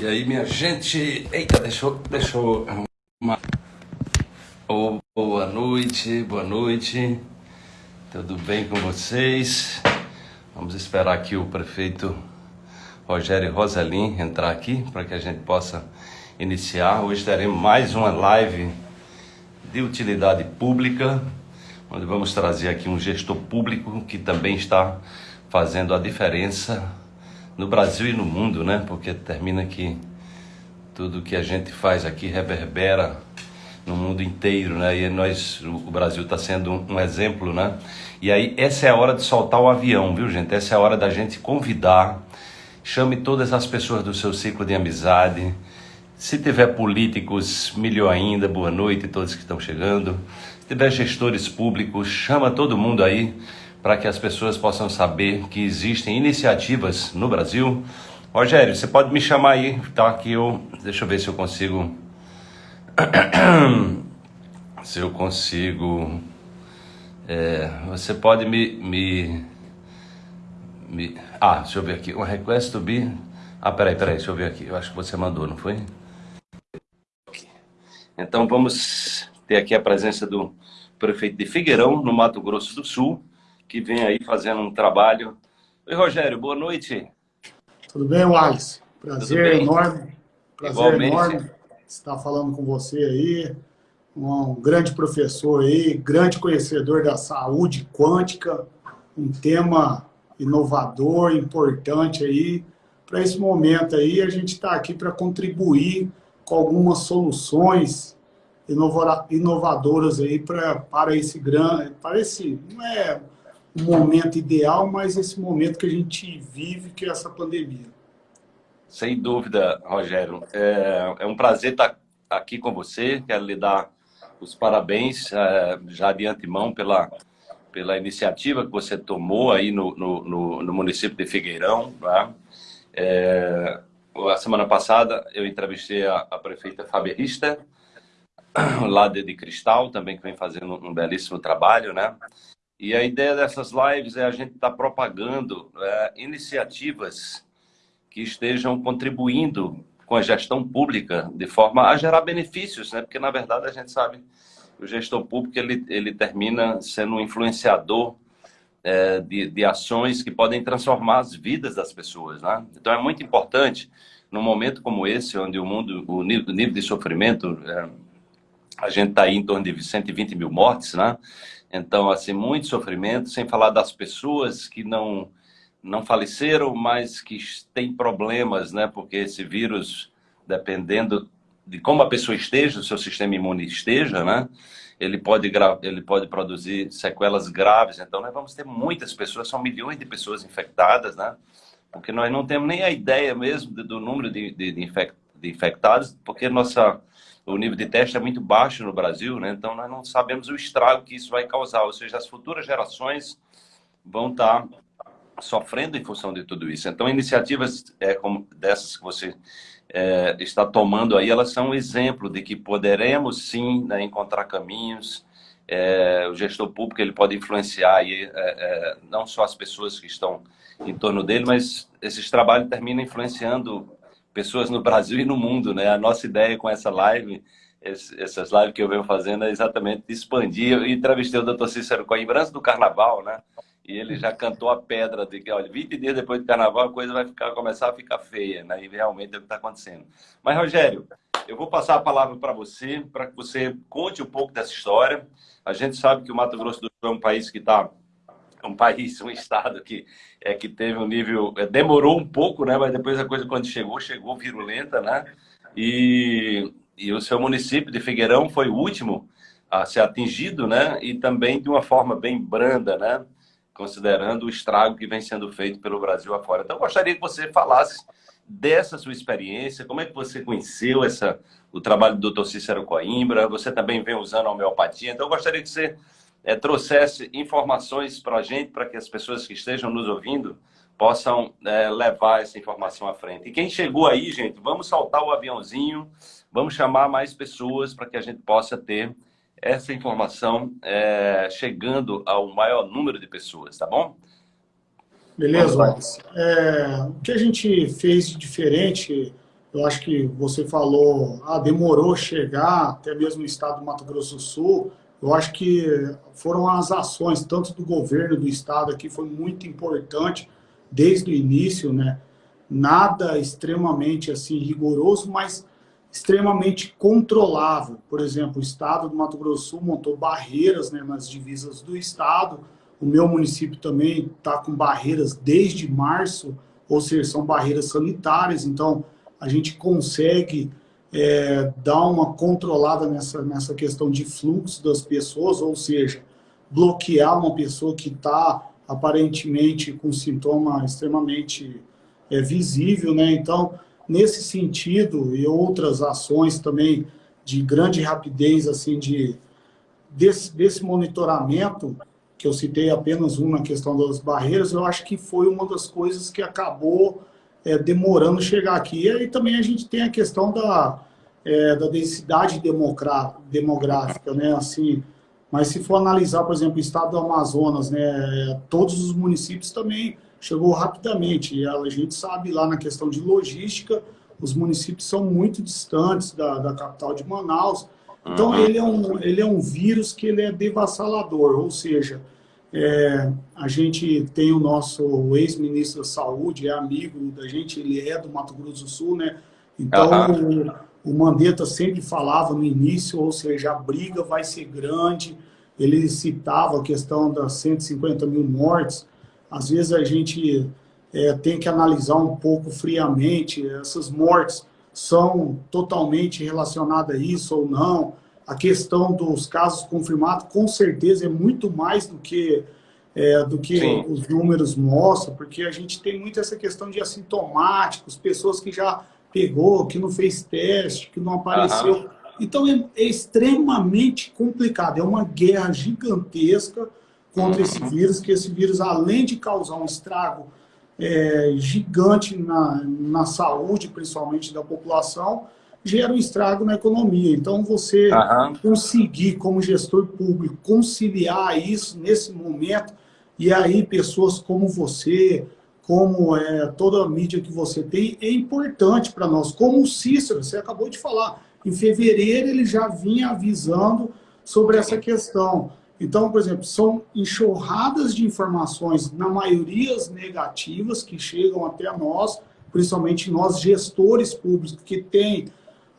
E aí, minha gente? Eita, deixa eu. Deixa eu. Oh, boa noite, boa noite. Tudo bem com vocês? Vamos esperar aqui o prefeito Rogério Rosalim entrar aqui para que a gente possa iniciar. Hoje teremos mais uma live de utilidade pública, onde vamos trazer aqui um gestor público que também está fazendo a diferença no Brasil e no mundo, né? Porque termina que tudo que a gente faz aqui reverbera no mundo inteiro, né? E nós, o Brasil está sendo um, exemplo, né? E aí essa é a hora de soltar o avião, viu, gente? Essa é a hora da gente convidar. Chame todas as pessoas do seu ciclo de amizade. Se tiver políticos, melhor ainda. Boa noite a todos que estão chegando. Se tiver gestores públicos, chama todo mundo aí para que as pessoas possam saber que existem iniciativas no Brasil. Rogério, você pode me chamar aí, tá? Que eu, deixa eu ver se eu consigo, se eu consigo, é, você pode me, me, me, ah, deixa eu ver aqui, um request to be, ah, peraí, peraí, deixa eu ver aqui, eu acho que você mandou, não foi? Então vamos ter aqui a presença do prefeito de Figueirão, no Mato Grosso do Sul, que vem aí fazendo um trabalho. Oi, Rogério, boa noite. Tudo bem, Wallace? Prazer enorme. Prazer Igualmente. enorme estar falando com você aí. Um grande professor aí, grande conhecedor da saúde quântica, um tema inovador, importante aí. Para esse momento aí, a gente está aqui para contribuir com algumas soluções inovadoras aí para, para esse grande, para esse, não é um momento ideal, mas esse momento que a gente vive, que é essa pandemia. Sem dúvida, Rogério. É, é um prazer estar aqui com você. Quero lhe dar os parabéns é, já de antemão pela, pela iniciativa que você tomou aí no, no, no, no município de Figueirão. Tá? É, a semana passada eu entrevistei a, a prefeita Fábia Richter, lá de, de Cristal, também que vem fazendo um belíssimo trabalho, né? E a ideia dessas lives é a gente estar tá propagando é, iniciativas que estejam contribuindo com a gestão pública de forma a gerar benefícios, né? Porque na verdade a gente sabe que o gestor público ele, ele termina sendo um influenciador é, de, de ações que podem transformar as vidas das pessoas, né? Então é muito importante num momento como esse, onde o mundo, o nível, o nível de sofrimento, é, a gente está aí em torno de 120 mil mortes, né? Então, assim, muito sofrimento, sem falar das pessoas que não, não faleceram, mas que têm problemas, né? Porque esse vírus, dependendo de como a pessoa esteja, o seu sistema imune esteja, né? Ele pode, ele pode produzir sequelas graves. Então, nós vamos ter muitas pessoas, são milhões de pessoas infectadas, né? Porque nós não temos nem a ideia mesmo do número de, de, de infectados, porque nossa o nível de teste é muito baixo no Brasil, né? então nós não sabemos o estrago que isso vai causar, ou seja, as futuras gerações vão estar sofrendo em função de tudo isso. Então, iniciativas é, como dessas que você é, está tomando aí, elas são um exemplo de que poderemos sim né, encontrar caminhos. É, o gestor público ele pode influenciar aí, é, é, não só as pessoas que estão em torno dele, mas esses trabalhos terminam influenciando pessoas no Brasil e no mundo, né? A nossa ideia com essa live, essas lives que eu venho fazendo é exatamente expandir. Eu entrevistei o Dr. Cícero Coimbra antes do Carnaval, né? E ele já cantou a pedra de que, olha, 20 dias depois do Carnaval a coisa vai ficar, começar a ficar feia, né? E realmente é o que está acontecendo. Mas, Rogério, eu vou passar a palavra para você, para que você conte um pouco dessa história. A gente sabe que o Mato Grosso do Sul é um país que está um país, um estado que, é, que teve um nível... É, demorou um pouco, né? Mas depois a coisa, quando chegou, chegou virulenta, né? E, e o seu município de Figueirão foi o último a ser atingido, né? E também de uma forma bem branda, né? Considerando o estrago que vem sendo feito pelo Brasil afora. Então, eu gostaria que você falasse dessa sua experiência, como é que você conheceu essa, o trabalho do Dr. Cícero Coimbra, você também vem usando a homeopatia, então eu gostaria que você é, trouxesse informações para a gente, para que as pessoas que estejam nos ouvindo possam é, levar essa informação à frente. E quem chegou aí, gente, vamos saltar o aviãozinho, vamos chamar mais pessoas para que a gente possa ter essa informação é, chegando ao maior número de pessoas, tá bom? Beleza, Wallace. É, o que a gente fez de diferente eu acho que você falou, ah, demorou chegar até mesmo no estado do Mato Grosso do Sul, eu acho que foram as ações, tanto do governo do estado aqui, foi muito importante desde o início, né? Nada extremamente assim rigoroso, mas extremamente controlável. Por exemplo, o estado do Mato Grosso Sul montou barreiras né, nas divisas do estado, o meu município também está com barreiras desde março, ou seja, são barreiras sanitárias, então a gente consegue é, dar uma controlada nessa, nessa questão de fluxo das pessoas, ou seja, bloquear uma pessoa que está aparentemente com sintoma extremamente é, visível, né? Então, nesse sentido e outras ações também de grande rapidez, assim, de, desse, desse monitoramento, que eu citei apenas um na questão das barreiras, eu acho que foi uma das coisas que acabou é, demorando chegar aqui. E aí também a gente tem a questão da, é, da densidade demográfica, né? Assim, mas se for analisar, por exemplo, o estado do Amazonas, né, todos os municípios também chegou rapidamente. E a gente sabe lá na questão de logística, os municípios são muito distantes da, da capital de Manaus. Então, uhum. ele, é um, ele é um vírus que ele é devassalador, ou seja, é, a gente tem o nosso ex-ministro da Saúde, é amigo da gente, ele é do Mato Grosso do Sul, né? Então, uhum. o, o Mandetta sempre falava no início, ou seja, a briga vai ser grande, ele citava a questão das 150 mil mortes, às vezes a gente é, tem que analisar um pouco friamente, essas mortes são totalmente relacionadas a isso ou não, a questão dos casos confirmados, com certeza, é muito mais do que, é, do que os números mostram, porque a gente tem muito essa questão de assintomáticos, pessoas que já pegou, que não fez teste, que não apareceu. Uhum. Então, é, é, extremamente complicado. É uma guerra gigantesca contra uhum. esse vírus, que esse vírus, além de causar um estrago é, gigante na, na saúde, principalmente da população, gera um estrago na economia. Então, você uhum. conseguir, como gestor público, conciliar isso nesse momento, e aí pessoas como você, como é, toda a mídia que você tem, é importante para nós. Como o Cícero, você acabou de falar, em fevereiro ele já vinha avisando sobre essa questão. Então, por exemplo, são enxurradas de informações, na maioria negativas, que chegam até nós, principalmente nós gestores públicos, que têm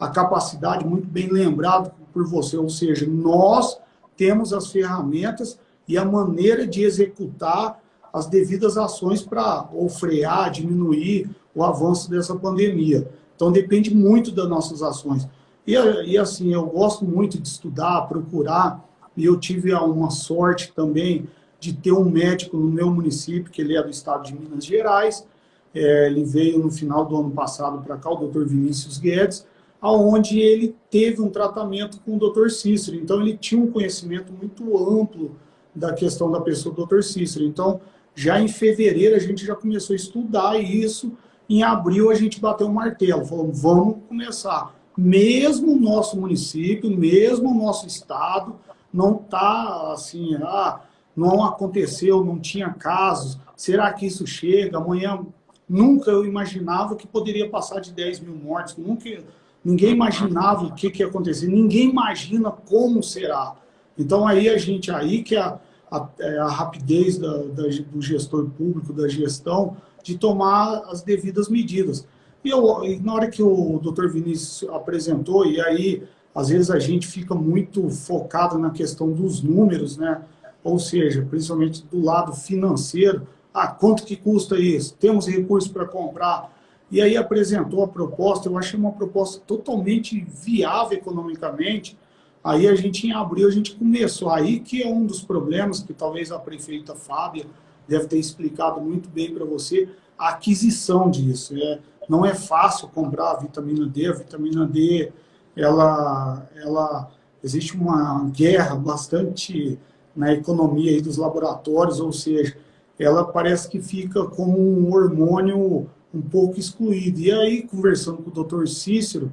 a capacidade, muito bem lembrado por você, ou seja, nós temos as ferramentas e a maneira de executar as devidas ações para ou frear, diminuir o avanço dessa pandemia. Então depende muito das nossas ações. E, e assim, eu gosto muito de estudar, procurar, e eu tive uma sorte também de ter um médico no meu município, que ele é do estado de Minas Gerais, é, ele veio no final do ano passado para cá, o doutor Vinícius Guedes, aonde ele teve um tratamento com o Dr. Cícero. Então, ele tinha um conhecimento muito amplo da questão da pessoa do Dr. Cícero. Então, já em fevereiro, a gente já começou a estudar isso. Em abril, a gente bateu um martelo. Falou, vamos começar. Mesmo o nosso município, mesmo o nosso estado, não está assim, ah, não aconteceu, não tinha casos. Será que isso chega? Amanhã, nunca eu imaginava que poderia passar de 10 mil mortes. Nunca Ninguém imaginava o que, que ia acontecer, ninguém imagina como será. Então aí a gente, aí que a, a, é a rapidez da, da, do gestor público, da gestão, de tomar as devidas medidas. E, eu, na hora que o doutor Vinícius apresentou, e aí às vezes a gente fica muito focado na questão dos números, né? ou seja, principalmente do lado financeiro, ah, quanto que custa isso? Temos recursos para comprar? E aí apresentou a proposta, eu achei uma proposta totalmente viável economicamente. Aí a gente, em abril, a gente começou. Aí que é um dos problemas que talvez a prefeita Fábia deve ter explicado muito bem para você, a aquisição disso. É, não é fácil comprar a vitamina D, a vitamina D, ela, ela, existe uma guerra bastante na economia aí dos laboratórios, ou seja, ela parece que fica como um hormônio um pouco excluído. E aí, conversando com o doutor Cícero,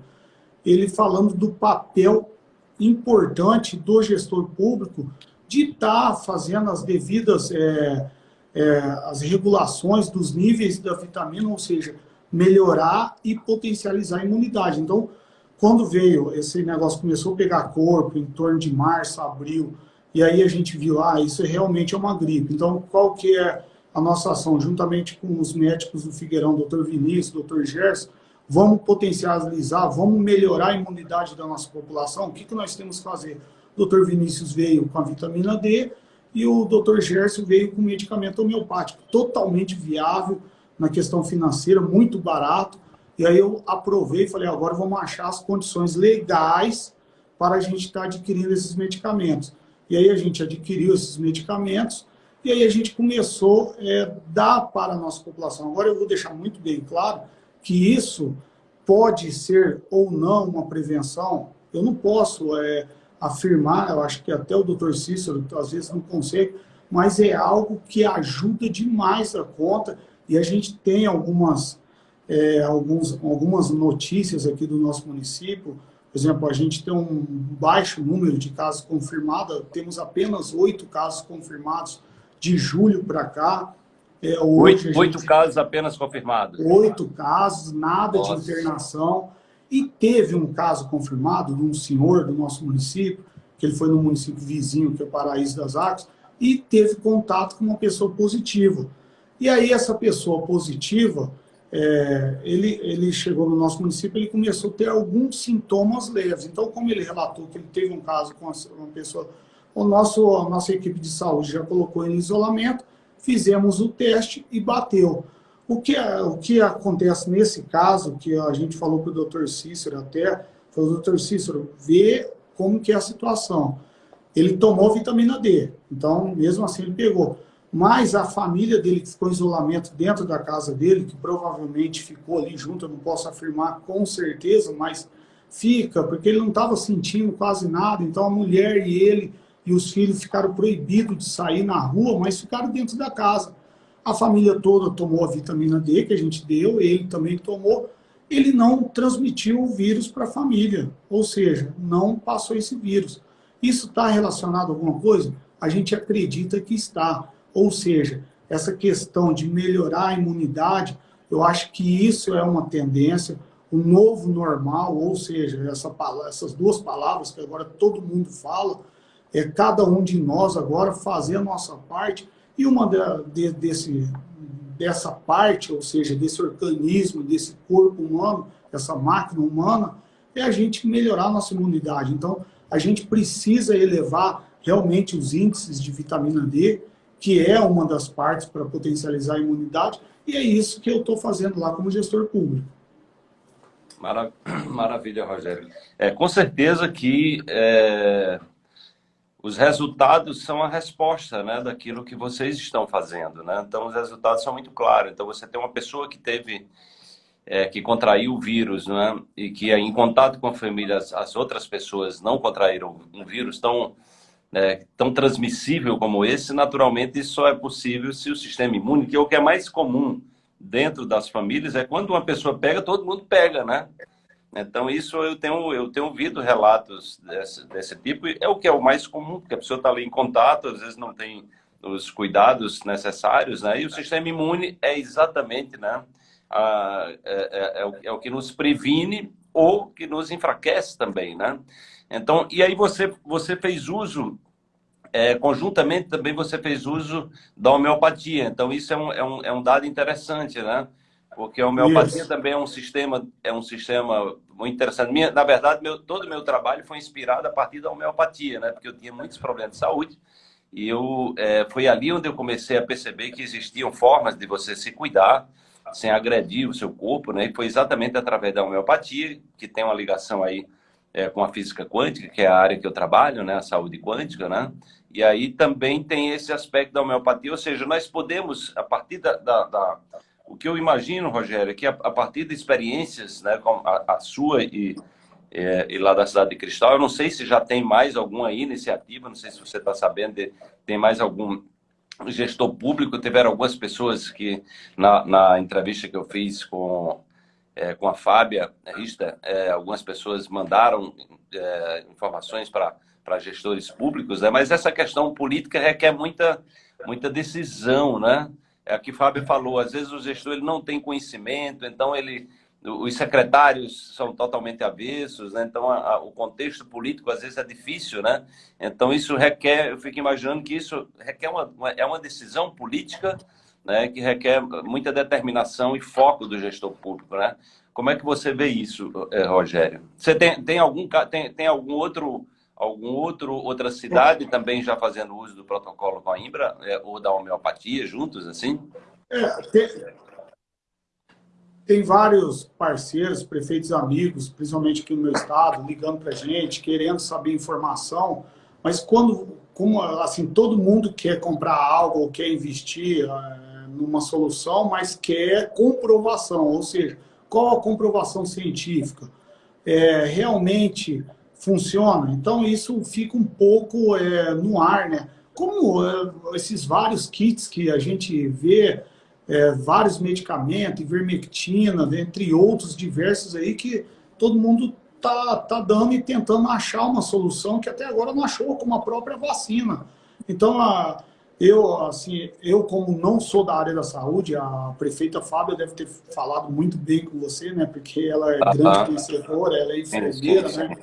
ele falando do papel importante do gestor público de estar tá fazendo as devidas é, é, as regulações dos níveis da vitamina, ou seja, melhorar e potencializar a imunidade. Então, quando veio esse negócio, começou a pegar corpo em torno de março, abril, e aí a gente viu, ah, isso realmente é uma gripe. Então, qual que é a nossa ação? Juntamente com os médicos do Figueirão, doutor Vinícius, doutor Gerson, vamos potencializar, vamos melhorar a imunidade da nossa população. O que, que nós temos que fazer? O doutor Vinícius veio com a vitamina D e o doutor Gerson veio com medicamento homeopático, totalmente viável na questão financeira, muito barato. E aí eu aprovei e falei, agora vamos achar as condições legais para a gente estar tá adquirindo esses medicamentos. E aí a gente adquiriu esses medicamentos e aí a gente começou a é, dar para a nossa população. Agora eu vou deixar muito bem claro que isso pode ser ou não uma prevenção. Eu não posso é, afirmar, eu acho que até o doutor Cícero às vezes não consegue, mas é algo que ajuda demais a conta e a gente tem algumas, é, alguns, algumas notícias aqui do nosso município, por exemplo, a gente tem um baixo número de casos confirmados, temos apenas oito casos confirmados de julho para cá. É, oito, oito casos apenas confirmados? Oito casos, nada Nossa. de internação. E teve um caso confirmado de um senhor do nosso município, que ele foi no município vizinho, que é o Paraíso das Artes, e teve contato com uma pessoa positiva. E aí essa pessoa positiva, é, ele, ele chegou no nosso município, ele começou a ter alguns sintomas leves. Então, como ele relatou que ele teve um caso com uma pessoa, o nosso, a nossa equipe de saúde já colocou ele em isolamento, fizemos o teste e bateu. O que, o que acontece nesse caso, que a gente falou para o doutor Cícero até, falou, doutor Cícero, vê como que é a situação. Ele tomou vitamina D, então mesmo assim ele pegou. Mas a família dele que ficou em isolamento dentro da casa dele, que provavelmente ficou ali junto, eu não posso afirmar com certeza, mas fica, porque ele não estava sentindo quase nada, então a mulher e ele e os filhos ficaram proibidos de sair na rua, mas ficaram dentro da casa. A família toda tomou a vitamina D que a gente deu, ele também tomou. Ele não transmitiu o vírus para a família, ou seja, não passou esse vírus. Isso está relacionado a alguma coisa? A gente acredita que está. Ou seja, essa questão de melhorar a imunidade, eu acho que isso é uma tendência, o novo normal, ou seja, essa, essas duas palavras que agora todo mundo fala, é cada um de nós agora fazer a nossa parte e uma de, de, desse, dessa parte, ou seja, desse organismo, desse corpo humano, essa máquina humana, é a gente melhorar a nossa imunidade. Então, a gente precisa elevar realmente os índices de vitamina D, que é uma das partes para potencializar a imunidade, e é isso que eu estou fazendo lá como gestor público. Maravilha, Rogério. É, com certeza que é, os resultados são a resposta né, daquilo que vocês estão fazendo. Né? Então, os resultados são muito claros. Então, você tem uma pessoa que teve, é, que contraiu o vírus, né? e que em contato com a família, as, as outras pessoas não contraíram um vírus tão, né, tão transmissível como esse, naturalmente isso só é possível se o sistema imune, que é o que é mais comum dentro das famílias, é quando uma pessoa pega, todo mundo pega, né? Então, isso eu tenho, eu tenho ouvido relatos desse, desse tipo, é o que é o mais comum, porque a pessoa está ali em contato, às vezes não tem os cuidados necessários, né? E o sistema imune é exatamente, né? A, é, é, é, o, é o que nos previne ou que nos enfraquece também, né? Então, e aí você, você fez uso, é, conjuntamente também você fez uso da homeopatia. Então, isso é um, é um, é um dado interessante, né? Porque a homeopatia Isso. também é um sistema é um sistema muito interessante. Minha, na verdade, meu, todo o meu trabalho foi inspirado a partir da homeopatia, né? Porque eu tinha muitos problemas de saúde e eu é, foi ali onde eu comecei a perceber que existiam formas de você se cuidar sem agredir o seu corpo, né? E foi exatamente através da homeopatia que tem uma ligação aí é, com a física quântica, que é a área que eu trabalho, né? A saúde quântica, né? E aí também tem esse aspecto da homeopatia, ou seja, nós podemos, a partir da, da, da o que eu imagino, Rogério, é que a, a partir de experiências, né, como a, a sua e, é, e, lá da Cidade de Cristal, eu não sei se já tem mais alguma iniciativa, não sei se você está sabendo, de, tem mais algum gestor público, tiveram algumas pessoas que, na, na entrevista que eu fiz com, é, com a Fábia Rista, é, algumas pessoas mandaram é, informações para para gestores públicos, né? mas essa questão política requer muita, muita decisão, né? É a que Fábio falou, às vezes o gestor ele não tem conhecimento, então ele os secretários são totalmente avessos, né? então a, a, o contexto político às vezes é difícil, né? Então isso requer, eu fico imaginando que isso requer uma, uma é uma decisão política, né? Que requer muita determinação e foco do gestor público, né? Como é que você vê isso, eh, Rogério? Você tem, tem algum tem, tem algum outro algum outro outra cidade também já fazendo uso do protocolo com a Imbra é, ou da homeopatia juntos assim? É, tem, tem vários parceiros, prefeitos amigos, principalmente aqui no meu estado, ligando para gente, querendo saber informação, mas quando, como, assim, todo mundo quer comprar algo ou quer investir é, numa solução, mas quer comprovação, ou seja, qual a comprovação científica? É, realmente funciona? Então isso fica um pouco é, no ar, né? Como é, esses vários kits que a gente vê, é, vários medicamentos, ivermectina, entre outros diversos aí, que todo mundo tá, tá dando e tentando achar uma solução que até agora não achou, como a própria vacina. Então, a, eu, assim, eu como não sou da área da saúde, a prefeita Fábio deve ter falado muito bem com você, né? Porque ela é grande conhecedora, ela é enfermeira, né?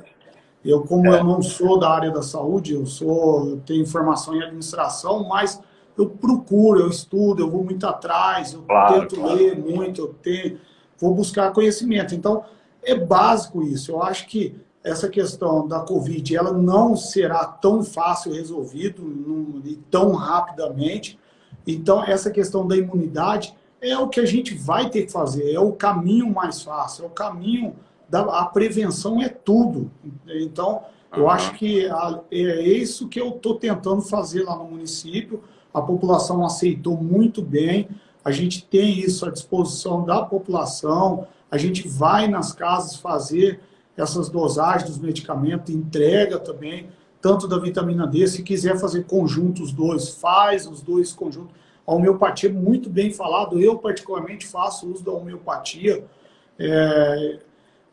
Eu, como é. eu não sou da área da saúde, eu sou, eu tenho formação em administração, mas eu procuro, eu estudo, eu vou muito atrás, eu claro, tento claro. ler muito, eu tenho, vou buscar conhecimento. Então, é básico isso. Eu acho que essa questão da Covid, ela não será tão fácil resolvido e tão rapidamente. Então, essa questão da imunidade é o que a gente vai ter que fazer, é o caminho mais fácil, é o caminho da a prevenção é tudo. Então, eu uhum. acho que a, é isso que eu estou tentando fazer lá no município, a população aceitou muito bem, a gente tem isso à disposição da população, a gente vai nas casas fazer essas dosagens dos medicamentos, entrega também, tanto da vitamina D, se quiser fazer conjunto os dois, faz os dois conjuntos. A homeopatia é muito bem falado, eu particularmente faço uso da homeopatia, é,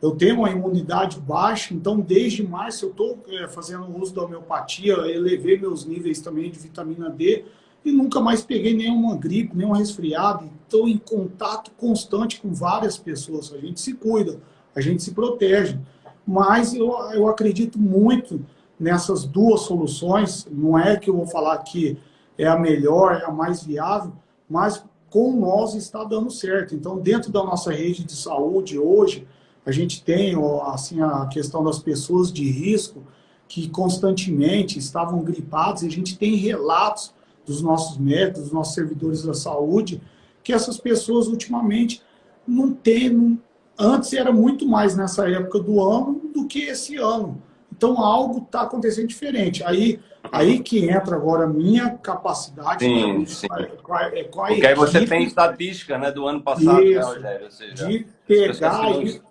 eu tenho uma imunidade baixa, então desde março eu estou é, fazendo uso da homeopatia, elevei meus níveis também de vitamina D, e nunca mais peguei nenhuma gripe, nenhum resfriado. Estou em contato constante com várias pessoas. A gente se cuida, a gente se protege. Mas eu, eu acredito muito nessas duas soluções. Não é que eu vou falar que é a melhor, é a mais viável, mas com nós está dando certo. Então, dentro da nossa rede de saúde hoje, a gente tem assim, a questão das pessoas de risco que constantemente estavam gripados e a gente tem relatos dos nossos médicos, dos nossos servidores da saúde, que essas pessoas ultimamente não têm, antes era muito mais nessa época do ano do que esse ano. Então algo está acontecendo diferente. Aí, aí que entra agora a minha capacidade sim, sim. Com a, com a Porque equipe, aí você tem estatística né, do ano passado, né, isso, né, Rogério? Seja, de pegar isso,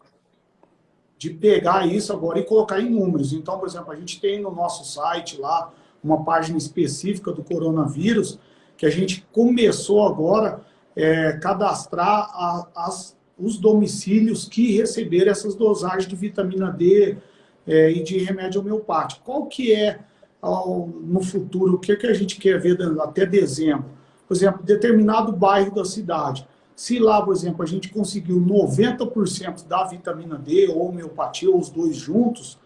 de pegar isso agora e colocar em números. Então, por exemplo, a gente tem no nosso site lá uma página específica do coronavírus, que a gente começou agora é, cadastrar a, as, os domicílios que receberam essas dosagens de vitamina D é, e de remédio homeopático. Qual que é, ao, no futuro, o que, que a gente quer ver até dezembro? Por exemplo, determinado bairro da cidade. Se lá, por exemplo, a gente conseguiu 90% da vitamina D ou homeopatia, ou os dois juntos,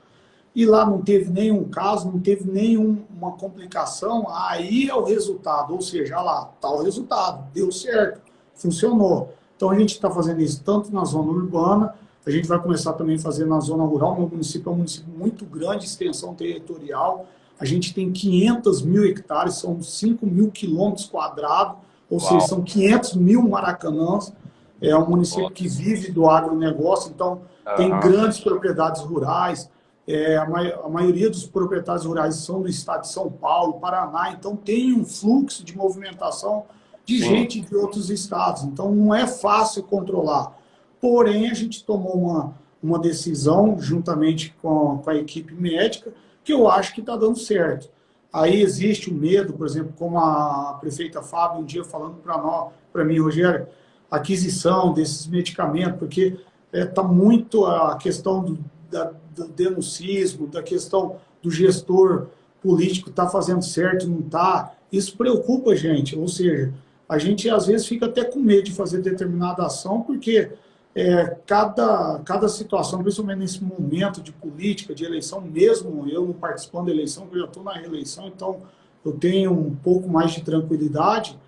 e lá não teve nenhum caso, não teve nenhuma complicação, aí é o resultado, ou seja, lá está o resultado, deu certo, funcionou. Então a gente está fazendo isso tanto na zona urbana, a gente vai começar também a fazer na zona rural, meu município é um município muito grande, extensão territorial, a gente tem 500 mil hectares, são 5 mil quilômetros quadrados, ou Uau. seja, são 500 mil maracanãs, é um município que vive do agronegócio, então uhum. tem grandes propriedades rurais, é, a, ma a, maioria dos proprietários rurais são do estado de São Paulo, Paraná, então tem um fluxo de movimentação de Sim. gente de outros estados. Então não é fácil controlar. Porém, a gente tomou uma, uma decisão, juntamente com, com a equipe médica, que eu acho que está dando certo. Aí existe o medo, por exemplo, como a prefeita Fábio um dia falando para nós, para mim, Rogério, aquisição desses medicamentos, porque está é, tá muito a questão do, da, do denuncismo, da questão do gestor político está fazendo certo, não está. Isso preocupa a gente, ou seja, a gente às vezes fica até com medo de fazer determinada ação, porque é, cada, cada situação, principalmente nesse momento de política, de eleição, mesmo eu não participando da eleição, eu já estou na reeleição, então eu tenho um pouco mais de tranquilidade,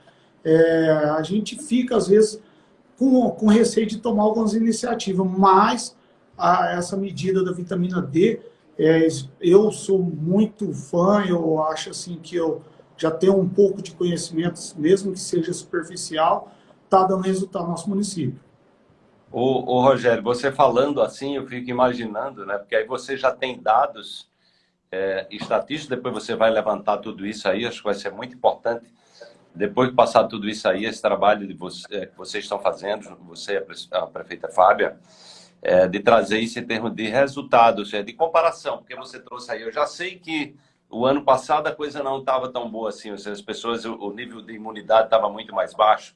é, a gente fica, às vezes, com, com receio de tomar algumas iniciativas, mas a, essa medida da vitamina D, é, eu sou muito fã, eu acho assim que eu já tenho um pouco de conhecimento, mesmo que seja superficial, está dando resultado no nosso município. O, o, Rogério, você falando assim, eu fico imaginando, né? Porque aí você já tem dados é, estatísticos, depois você vai levantar tudo isso aí, acho que vai ser muito importante. Depois de passar tudo isso aí, esse trabalho de você, é, que vocês estão fazendo, você, a prefeita Fábia, é, de trazer isso em termos de resultados, é, de comparação, porque você trouxe aí, eu já sei que o ano passado a coisa não estava tão boa assim, ou seja, as pessoas, o nível de imunidade estava muito mais baixo,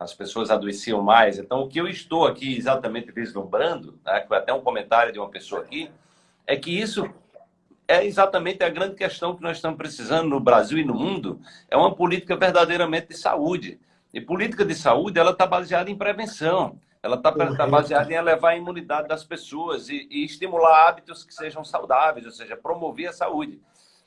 as pessoas adoeciam mais. Então, o que eu estou aqui exatamente vislumbrando, né, foi até um comentário de uma pessoa aqui, é que isso é exatamente a grande questão que nós estamos precisando no Brasil e no mundo, é uma política verdadeiramente de saúde. E política de saúde, ela está baseada em prevenção, ela está tá baseada em elevar a imunidade das pessoas e, e estimular hábitos que sejam saudáveis, ou seja, promover a saúde.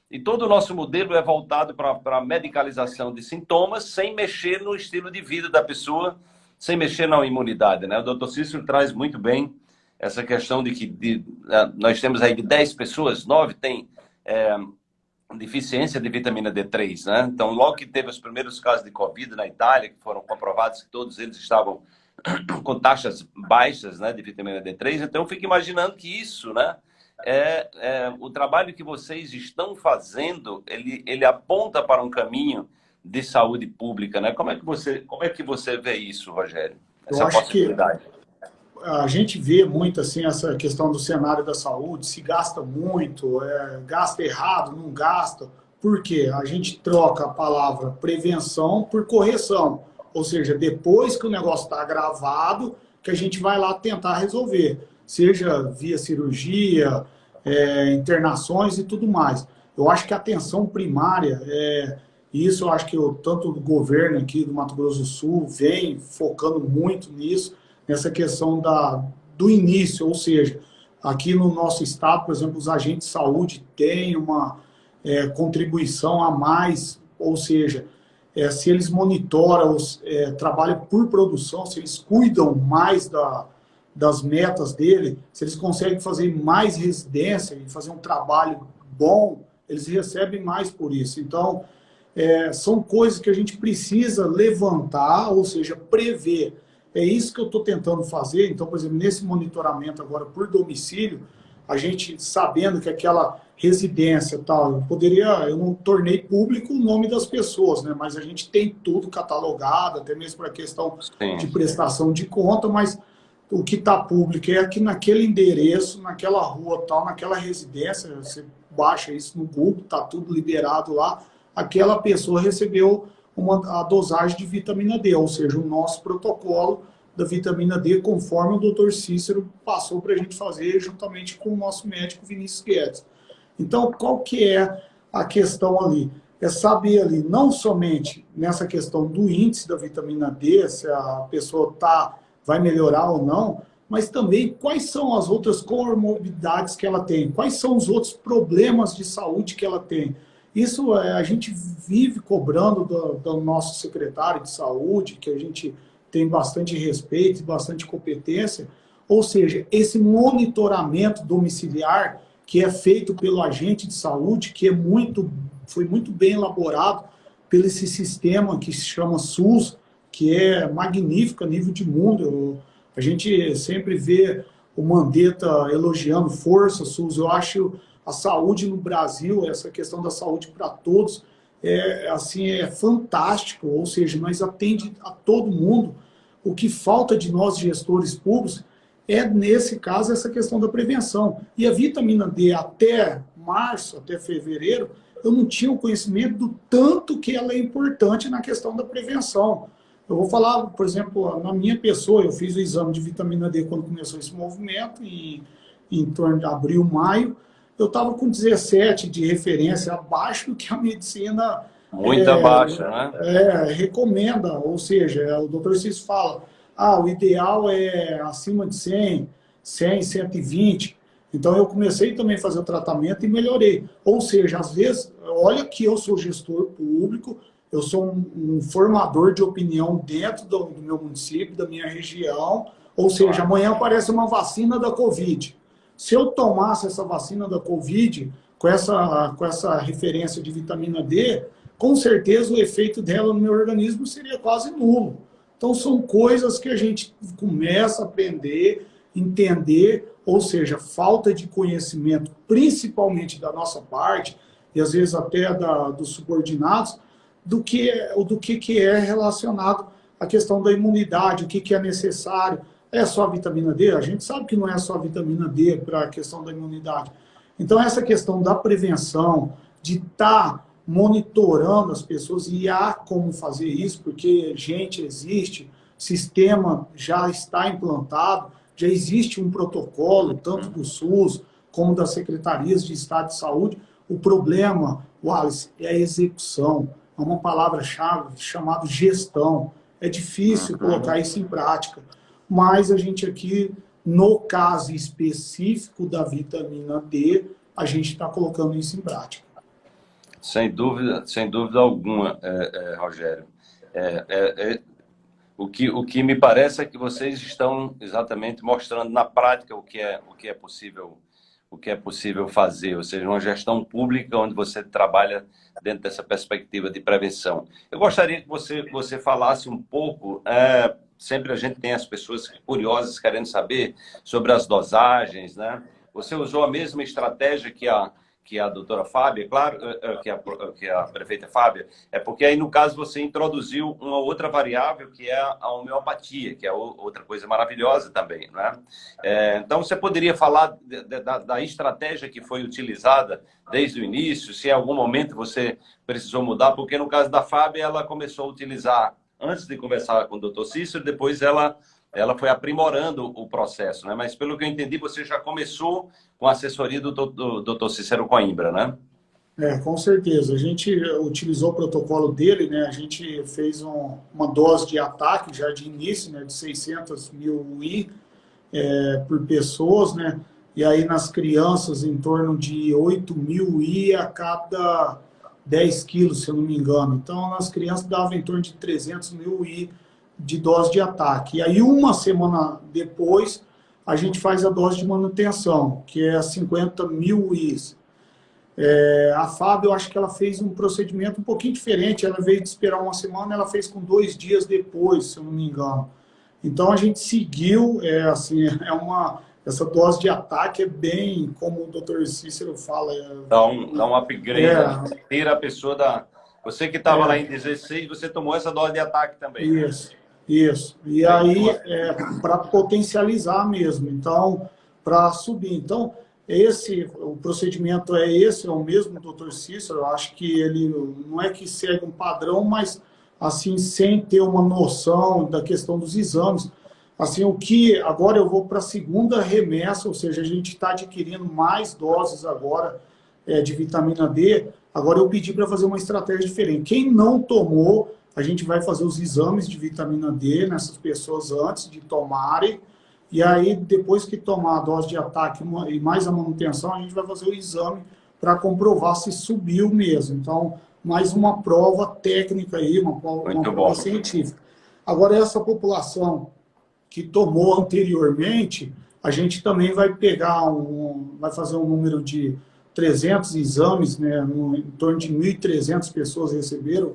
E todo o nosso modelo é voltado para a medicalização de sintomas, sem mexer no estilo de vida da pessoa, sem mexer na imunidade. Né? O doutor Cícero traz muito bem essa questão de que de, é, nós temos aí de 10 pessoas, 9 têm é, deficiência de vitamina D3. Né? Então, logo que teve os primeiros casos de Covid na Itália, que foram comprovados que todos eles estavam com taxas baixas né, de vitamina D3, então eu fico imaginando que isso, né? É, é, o trabalho que vocês estão fazendo, ele, ele aponta para um caminho de saúde pública, né? Como é que você, como é que você vê isso, Rogério? Essa Eu acho possibilidade. Que a gente vê muito assim essa questão do cenário da saúde, se gasta muito, é, gasta errado, não gasta. Por quê? A gente troca a palavra prevenção por correção. Ou seja, depois que o negócio está agravado, que a gente vai lá tentar resolver seja via cirurgia, é, internações e tudo mais. Eu acho que a atenção primária, é, isso eu acho que eu, tanto o governo aqui do Mato Grosso do Sul vem focando muito nisso, nessa questão da, do início, ou seja, aqui no nosso estado, por exemplo, os agentes de saúde têm uma é, contribuição a mais, ou seja, é, se eles monitoram, é, trabalham por produção, se eles cuidam mais da, das metas dele, se eles conseguem fazer mais residência e fazer um trabalho bom, eles recebem mais por isso. Então, é, são coisas que a gente precisa levantar, ou seja, prever. É isso que eu estou tentando fazer. Então, por exemplo, nesse monitoramento agora por domicílio, a gente sabendo que aquela residência tal, eu poderia, eu não tornei público o nome das pessoas, né? Mas a gente tem tudo catalogado, até mesmo para a questão Sim. de prestação de conta, mas o que está público é que naquele endereço, naquela rua tal, naquela residência, você baixa isso no Google, está tudo liberado lá, aquela pessoa recebeu uma, a dosagem de vitamina D, ou seja, o nosso protocolo da vitamina D, conforme o doutor Cícero passou para a gente fazer juntamente com o nosso médico Vinícius Guedes. Então, qual que é a questão ali? É saber ali, não somente nessa questão do índice da vitamina D, se a pessoa está vai melhorar ou não, mas também quais são as outras comorbidades que ela tem, quais são os outros problemas de saúde que ela tem. Isso é, a gente vive cobrando do, do nosso secretário de saúde, que a gente tem bastante respeito e bastante competência, ou seja, esse monitoramento domiciliar que é feito pelo agente de saúde, que é muito, foi muito bem elaborado pelo esse sistema que se chama SUS, que é magnífica a nível de mundo. a gente sempre vê o Mandetta elogiando força, SUS. Eu acho a saúde no Brasil, essa questão da saúde para todos, é, assim, é fantástico, ou seja, nós atende a todo mundo. O que falta de nós, gestores públicos, é, nesse caso, essa questão da prevenção. E a vitamina D, até março, até fevereiro, eu não tinha o conhecimento do tanto que ela é importante na questão da prevenção. Eu vou falar, por exemplo, na minha pessoa, eu fiz o exame de vitamina D quando começou esse movimento, em, em torno de abril, maio, eu estava com 17 de referência, abaixo do que a medicina Muito é, baixa, né? É, recomenda, ou seja, o doutor Cis fala, ah, o ideal é acima de 100, 100, 120. Então eu comecei também a fazer o tratamento e melhorei. Ou seja, às vezes, olha que eu sou gestor público, eu sou um, um formador de opinião dentro do, do, meu município, da minha região, ou seja, amanhã aparece uma vacina da Covid. Se eu tomasse essa vacina da Covid, com essa, com essa referência de vitamina D, com certeza o efeito dela no meu organismo seria quase nulo. Então são coisas que a gente começa a aprender, entender, ou seja, falta de conhecimento, principalmente da nossa parte, e às vezes até da, dos subordinados, do que, do que, que é relacionado à questão da imunidade, o que, que é necessário. É só vitamina D? A gente sabe que não é só vitamina D para a questão da imunidade. Então, essa questão da prevenção, de estar tá monitorando as pessoas, e há como fazer isso, porque gente existe, sistema já está implantado, já existe um protocolo, tanto do SUS como das secretarias de Estado de Saúde. O problema, Wallace, é a execução é uma palavra-chave chamada gestão. É difícil colocar isso em prática, mas a gente aqui, no caso específico da vitamina D, a gente está colocando isso em prática. Sem dúvida, sem dúvida alguma, é, é, Rogério. É, é, é, o, que, o que me parece é que vocês estão exatamente mostrando na prática o que é, o que é possível o que é possível fazer, ou seja, uma gestão pública onde você trabalha dentro dessa perspectiva de prevenção. Eu gostaria que você, você falasse um pouco, é, sempre a gente tem as pessoas curiosas querendo saber sobre as dosagens, né? Você usou a mesma estratégia que a, que a doutora Fábia, claro, eh, eh, que a, que a prefeita Fábia, é porque aí, no caso, você introduziu uma outra variável, que é a homeopatia, que é outra coisa maravilhosa também, né? É, então, você poderia falar da, da estratégia que foi utilizada desde o início, se em algum momento você precisou mudar, porque no caso da Fábia, ela começou a utilizar, antes de conversar com o doutor Cícero, depois ela ela foi aprimorando o processo, né? Mas pelo que eu entendi, você já começou com a assessoria do, doutor Cícero Coimbra, né? É, com certeza. A gente utilizou o protocolo dele, né? A gente fez um, uma dose de ataque já de início, né? De 600 mil UI é, por pessoas, né? E aí nas crianças em torno de 8 mil UI a cada 10 quilos, se eu não me engano. Então nas crianças dava em torno de 300 mil UI de dose de ataque. E aí, uma semana depois, a gente faz a dose de manutenção, que é 50 mil UIs. É, a Fábio, eu acho que ela fez um procedimento um pouquinho diferente. Ela veio de esperar uma semana, ela fez com dois dias depois, se eu não me engano. Então, a gente seguiu, é, assim, é uma... Essa dose de ataque é bem, como o doutor Cícero fala... É, dá, um, dá um upgrade, é, tira a pessoa da... Você que estava é, lá em 16, você tomou essa dose de ataque também. Isso. Né? Isso. E aí, é, para potencializar mesmo. Então, para subir. Então, esse, o procedimento é esse, é o mesmo doutor Cícero. Eu acho que ele não é que segue um padrão, mas assim, sem ter uma noção da questão dos exames. Assim, o que agora eu vou para a segunda remessa, ou seja, a gente está adquirindo mais doses agora é, de vitamina D. Agora eu pedi para fazer uma estratégia diferente. Quem não tomou, a gente vai fazer os exames de vitamina D nessas pessoas antes de tomarem, e aí depois que tomar a dose de ataque e mais a manutenção, a gente vai fazer o exame para comprovar se subiu mesmo. Então, mais uma prova técnica aí, uma prova, uma prova científica. Agora, essa população que tomou anteriormente, a gente também vai pegar, um, vai fazer um número de 300 exames, né, em torno de 1.300 pessoas receberam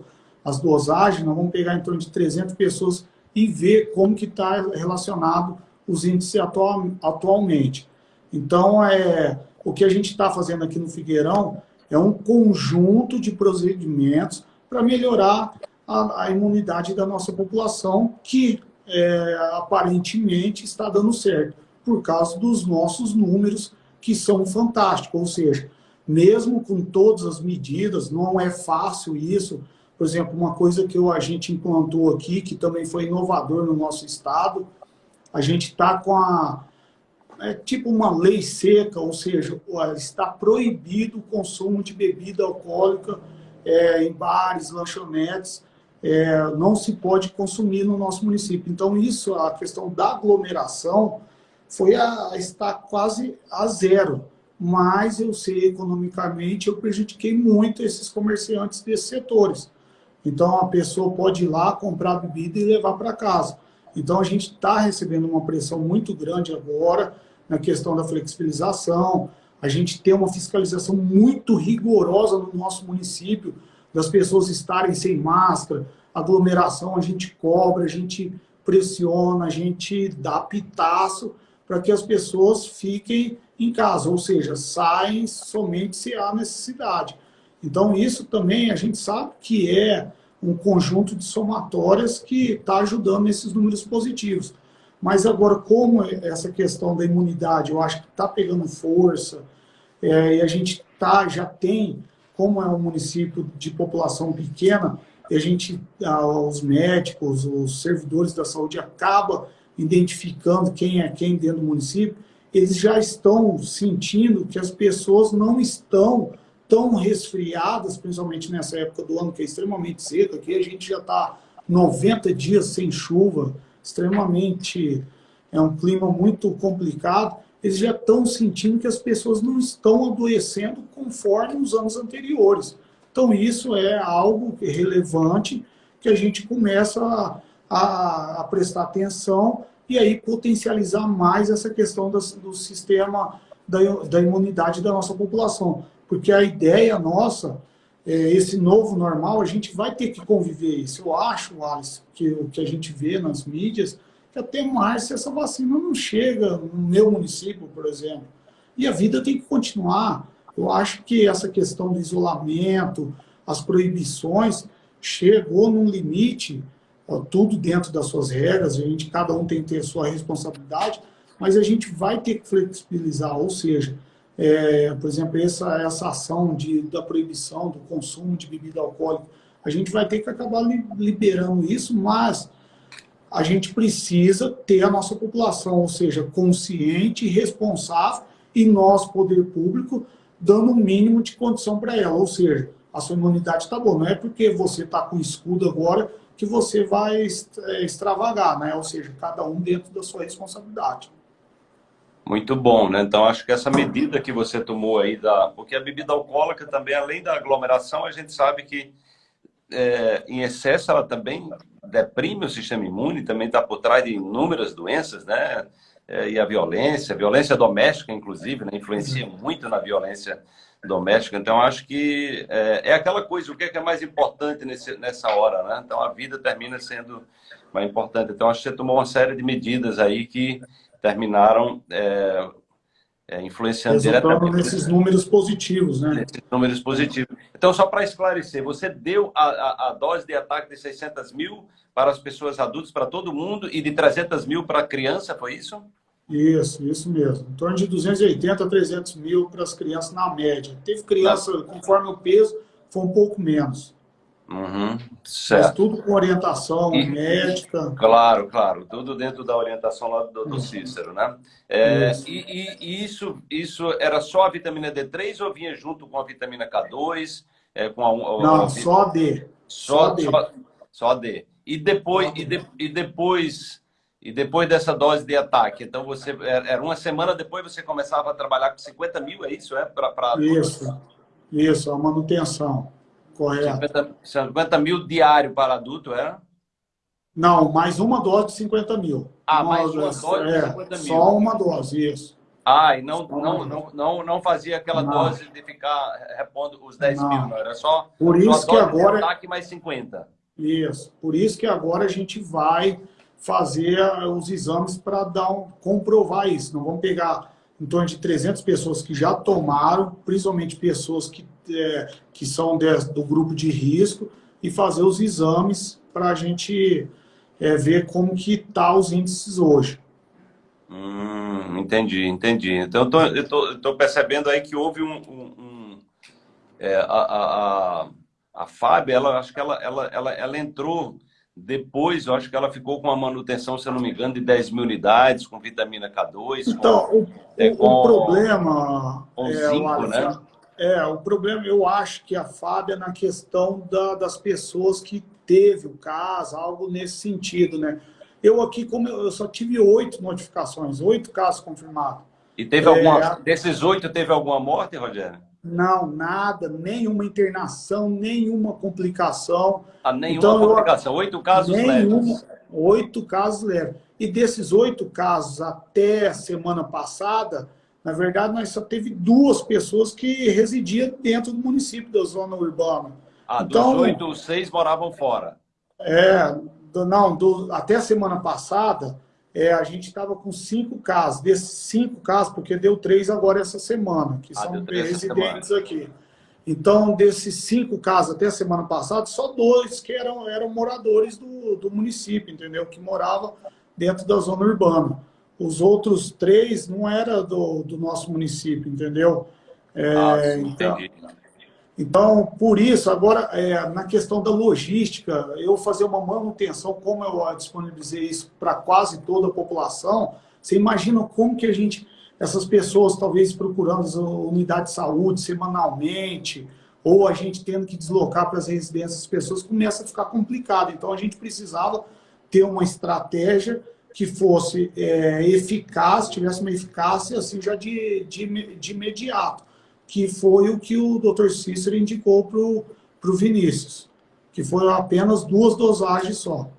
as dosagens, nós vamos pegar em torno de 300 pessoas e ver como que está relacionado os índices atual, atualmente. Então, é, o que a gente está fazendo aqui no Figueirão é um conjunto de procedimentos para melhorar a, a, imunidade da nossa população, que é, aparentemente está dando certo, por causa dos nossos números, que são fantásticos. Ou seja, mesmo com todas as medidas, não é fácil isso, por exemplo, uma coisa que a gente implantou aqui, que também foi inovador no nosso estado, a gente está com a... É tipo uma lei seca, ou seja, está proibido o consumo de bebida alcoólica é, em bares, lanchonetes, é, não se pode consumir no nosso município. Então, isso, a questão da aglomeração, foi a, estar quase a zero. Mas eu sei, economicamente, eu prejudiquei muito esses comerciantes desses setores. Então, a pessoa pode ir lá, comprar bebida e levar para casa. Então, a gente está recebendo uma pressão muito grande agora na questão da flexibilização, a gente tem uma fiscalização muito rigorosa no nosso município, das pessoas estarem sem máscara, aglomeração a gente cobra, a gente pressiona, a gente dá pitaço para que as pessoas fiquem em casa, ou seja, saem somente se há necessidade. Então isso também a gente sabe que é um conjunto de somatórias que está ajudando nesses números positivos. Mas agora, como essa questão da imunidade, eu acho que está pegando força, é, e a gente tá, já tem, como é um município de população pequena, a gente, os médicos, os servidores da saúde acaba identificando quem é quem dentro do município, eles já estão sentindo que as pessoas não estão tão resfriadas, principalmente nessa época do ano que é extremamente seca, aqui a gente já está 90 dias sem chuva, extremamente, é um clima muito complicado, eles já estão sentindo que as pessoas não estão adoecendo conforme os anos anteriores. Então isso é algo relevante que a gente começa a, a, a prestar atenção e aí potencializar mais essa questão do, do sistema da, da imunidade da nossa população. Porque a ideia nossa, é, esse novo normal, a gente vai ter que conviver isso. Eu acho, Alice, que o que a gente vê nas mídias, que até março essa vacina não chega no meu município, por exemplo. E a vida tem que continuar. Eu acho que essa questão do isolamento, as proibições, chegou num limite, ó, tudo dentro das suas regras, a gente, cada um tem que ter a sua responsabilidade, mas a gente vai ter que flexibilizar, ou seja, é, por exemplo, essa, essa ação de, da proibição do consumo de bebida alcoólica, a gente vai ter que acabar liberando isso, mas a gente precisa ter a nossa população, ou seja, consciente e responsável, e nós, poder público, dando o um mínimo de condição para ela, ou seja, a sua imunidade está boa, não é porque você está com escudo agora que você vai é, extravagar, né? ou seja, cada um dentro da sua responsabilidade. Muito bom, né? Então acho que essa medida que você tomou aí da, porque a bebida alcoólica também, além da aglomeração, a gente sabe que é, em excesso ela também deprime o sistema imune, também está por trás de inúmeras doenças, né? É, e a violência, a violência doméstica, inclusive, né? influencia muito na violência doméstica. Então acho que é, é aquela coisa, o que é, que é mais importante nesse, nessa hora, né? Então a vida termina sendo mais importante. Então acho que você tomou uma série de medidas aí que terminaram é, é, influenciando diretamente. nesses números positivos, né? Nesses números positivos. Então, só para esclarecer, você deu a, a, a, dose de ataque de 600 mil para as pessoas adultas, para todo mundo, e de 300 mil para a criança, foi isso? Isso, isso mesmo. Em torno de 280 a 300 mil para as crianças na média. Teve criança, conforme o peso, foi um pouco menos. Uhum. Mas tudo com orientação e, médica. Claro, claro. Tudo dentro da orientação lá do, do Cícero, né? É, isso. E, e, e, isso, isso era só a vitamina D3 ou vinha junto com a vitamina K2? É, com a, a, Não, a, só D. Só, só D. Só, só D. E depois, e, de, e depois e depois dessa dose de ataque, então você era uma semana depois você começava a trabalhar com 50 mil, é isso? É? Pra, pra... Isso, isso, a manutenção. Correto. 50, 50 mil diário para adulto, era? É? Não, mais uma dose de 50 mil. Ah, uma mais uma dose é, de 50 mil. Só uma dose, isso. Ah, e não, não, não, não, não fazia aquela não. dose de ficar repondo os 10 não. mil, não. Era só, Por isso que agora... ataque mais 50. Isso. Por isso que agora a gente vai fazer os exames para dar um, comprovar isso. Não vamos pegar em torno de 300 pessoas que já tomaram, principalmente pessoas que, é, que são de, do grupo de risco, e fazer os exames para a gente é, ver como que tá os índices hoje. Hum, entendi, entendi. Então, eu estou percebendo aí que houve um... um, um é, a, a, a, a Fábio, ela, acho que ela, ela, ela, ela entrou depois, eu acho que ela ficou com uma manutenção, se eu não me engano, de 10 mil unidades, com vitamina K2. Então, com, o, é, com, o, problema... Com é, zinco, né? É, o problema, eu acho que a Fábia na questão da, das pessoas que teve o caso, algo nesse sentido, né? Eu aqui, como eu, eu só tive oito notificações, oito casos confirmados. E teve alguma, é, desses oito, teve alguma morte, Rogério? Não, nada, nenhuma internação, nenhuma complicação. Ah, nenhuma então, complicação, oito casos nenhuma, leves. Oito casos leves. E desses oito casos, até semana passada, na verdade, nós só teve duas pessoas que residiam dentro do município da zona urbana. Ah, então, dos oito, seis moravam fora. É, não, do, até a semana passada, é, a gente estava com cinco casos. Desses cinco casos, porque deu três agora essa semana, que ah, são residentes aqui. Então, desses cinco casos até a semana passada, só dois que eram, eram moradores do, do município, entendeu? Que moravam dentro da zona urbana. Os outros três não eram do, do nosso município, entendeu? É, ah, então, então, por isso, agora, é, na questão da logística, eu fazer uma manutenção, como eu disponibilizei isso para quase toda a população, você imagina como que a gente, essas pessoas talvez procurando as unidades de saúde semanalmente, ou a gente tendo que deslocar para as residências, as pessoas começa a ficar complicado. Então, a gente precisava ter uma estratégia que fosse é, eficaz, tivesse uma eficácia assim já de, de, de imediato que foi o que o Dr. Cícero indicou para o Vinícius, que foram apenas duas dosagens só.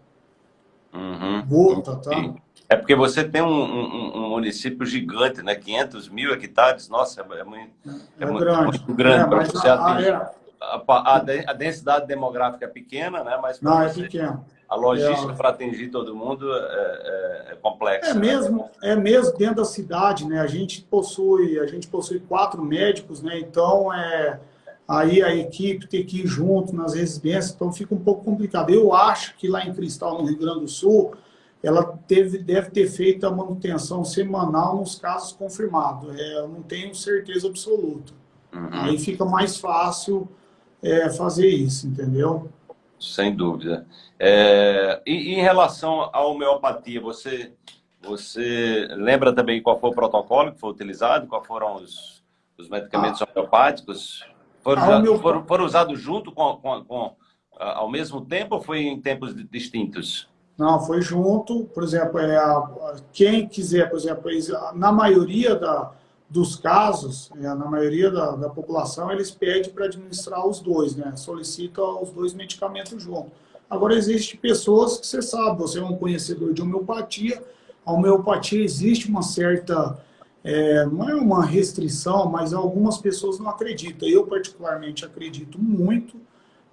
Uhum. Gota, tá? É porque você tem um, um, um, município gigante, né? 500 mil hectares, nossa, é, muito, é, é muito, grande, muito grande é, para você a, a, é. a, a, densidade demográfica é pequena, né? Mas Não, é pequena a logística é, para atingir todo mundo é, é, é complexa. É né? mesmo, é mesmo dentro da cidade, né? A gente possui, a gente possui quatro médicos, né? Então é aí a equipe tem que ir junto nas residências, então fica um pouco complicado. Eu acho que lá em Cristal, no Rio Grande do Sul, ela teve, deve ter feito a manutenção semanal nos casos confirmados. É, eu não tenho certeza absoluta. Uhum. Aí fica mais fácil é, fazer isso, entendeu? Sem dúvida. É, e, em relação à homeopatia, você, você lembra também qual foi o protocolo que foi utilizado? Quais foram os, os medicamentos ah. homeopáticos? Foram, foram, foram, usados junto com, com, com, ao mesmo tempo ou foi em tempos distintos? Não, foi junto. Por exemplo, é, quem quiser, por exemplo, na maioria da, dos casos, é, na maioria da, da população, eles pedem para administrar os dois, né? Solicita os dois medicamentos juntos. Agora, existem pessoas que você sabe, você é um conhecedor de homeopatia, a homeopatia existe uma certa, é, não é uma restrição, mas algumas pessoas não acreditam. Eu, particularmente, acredito muito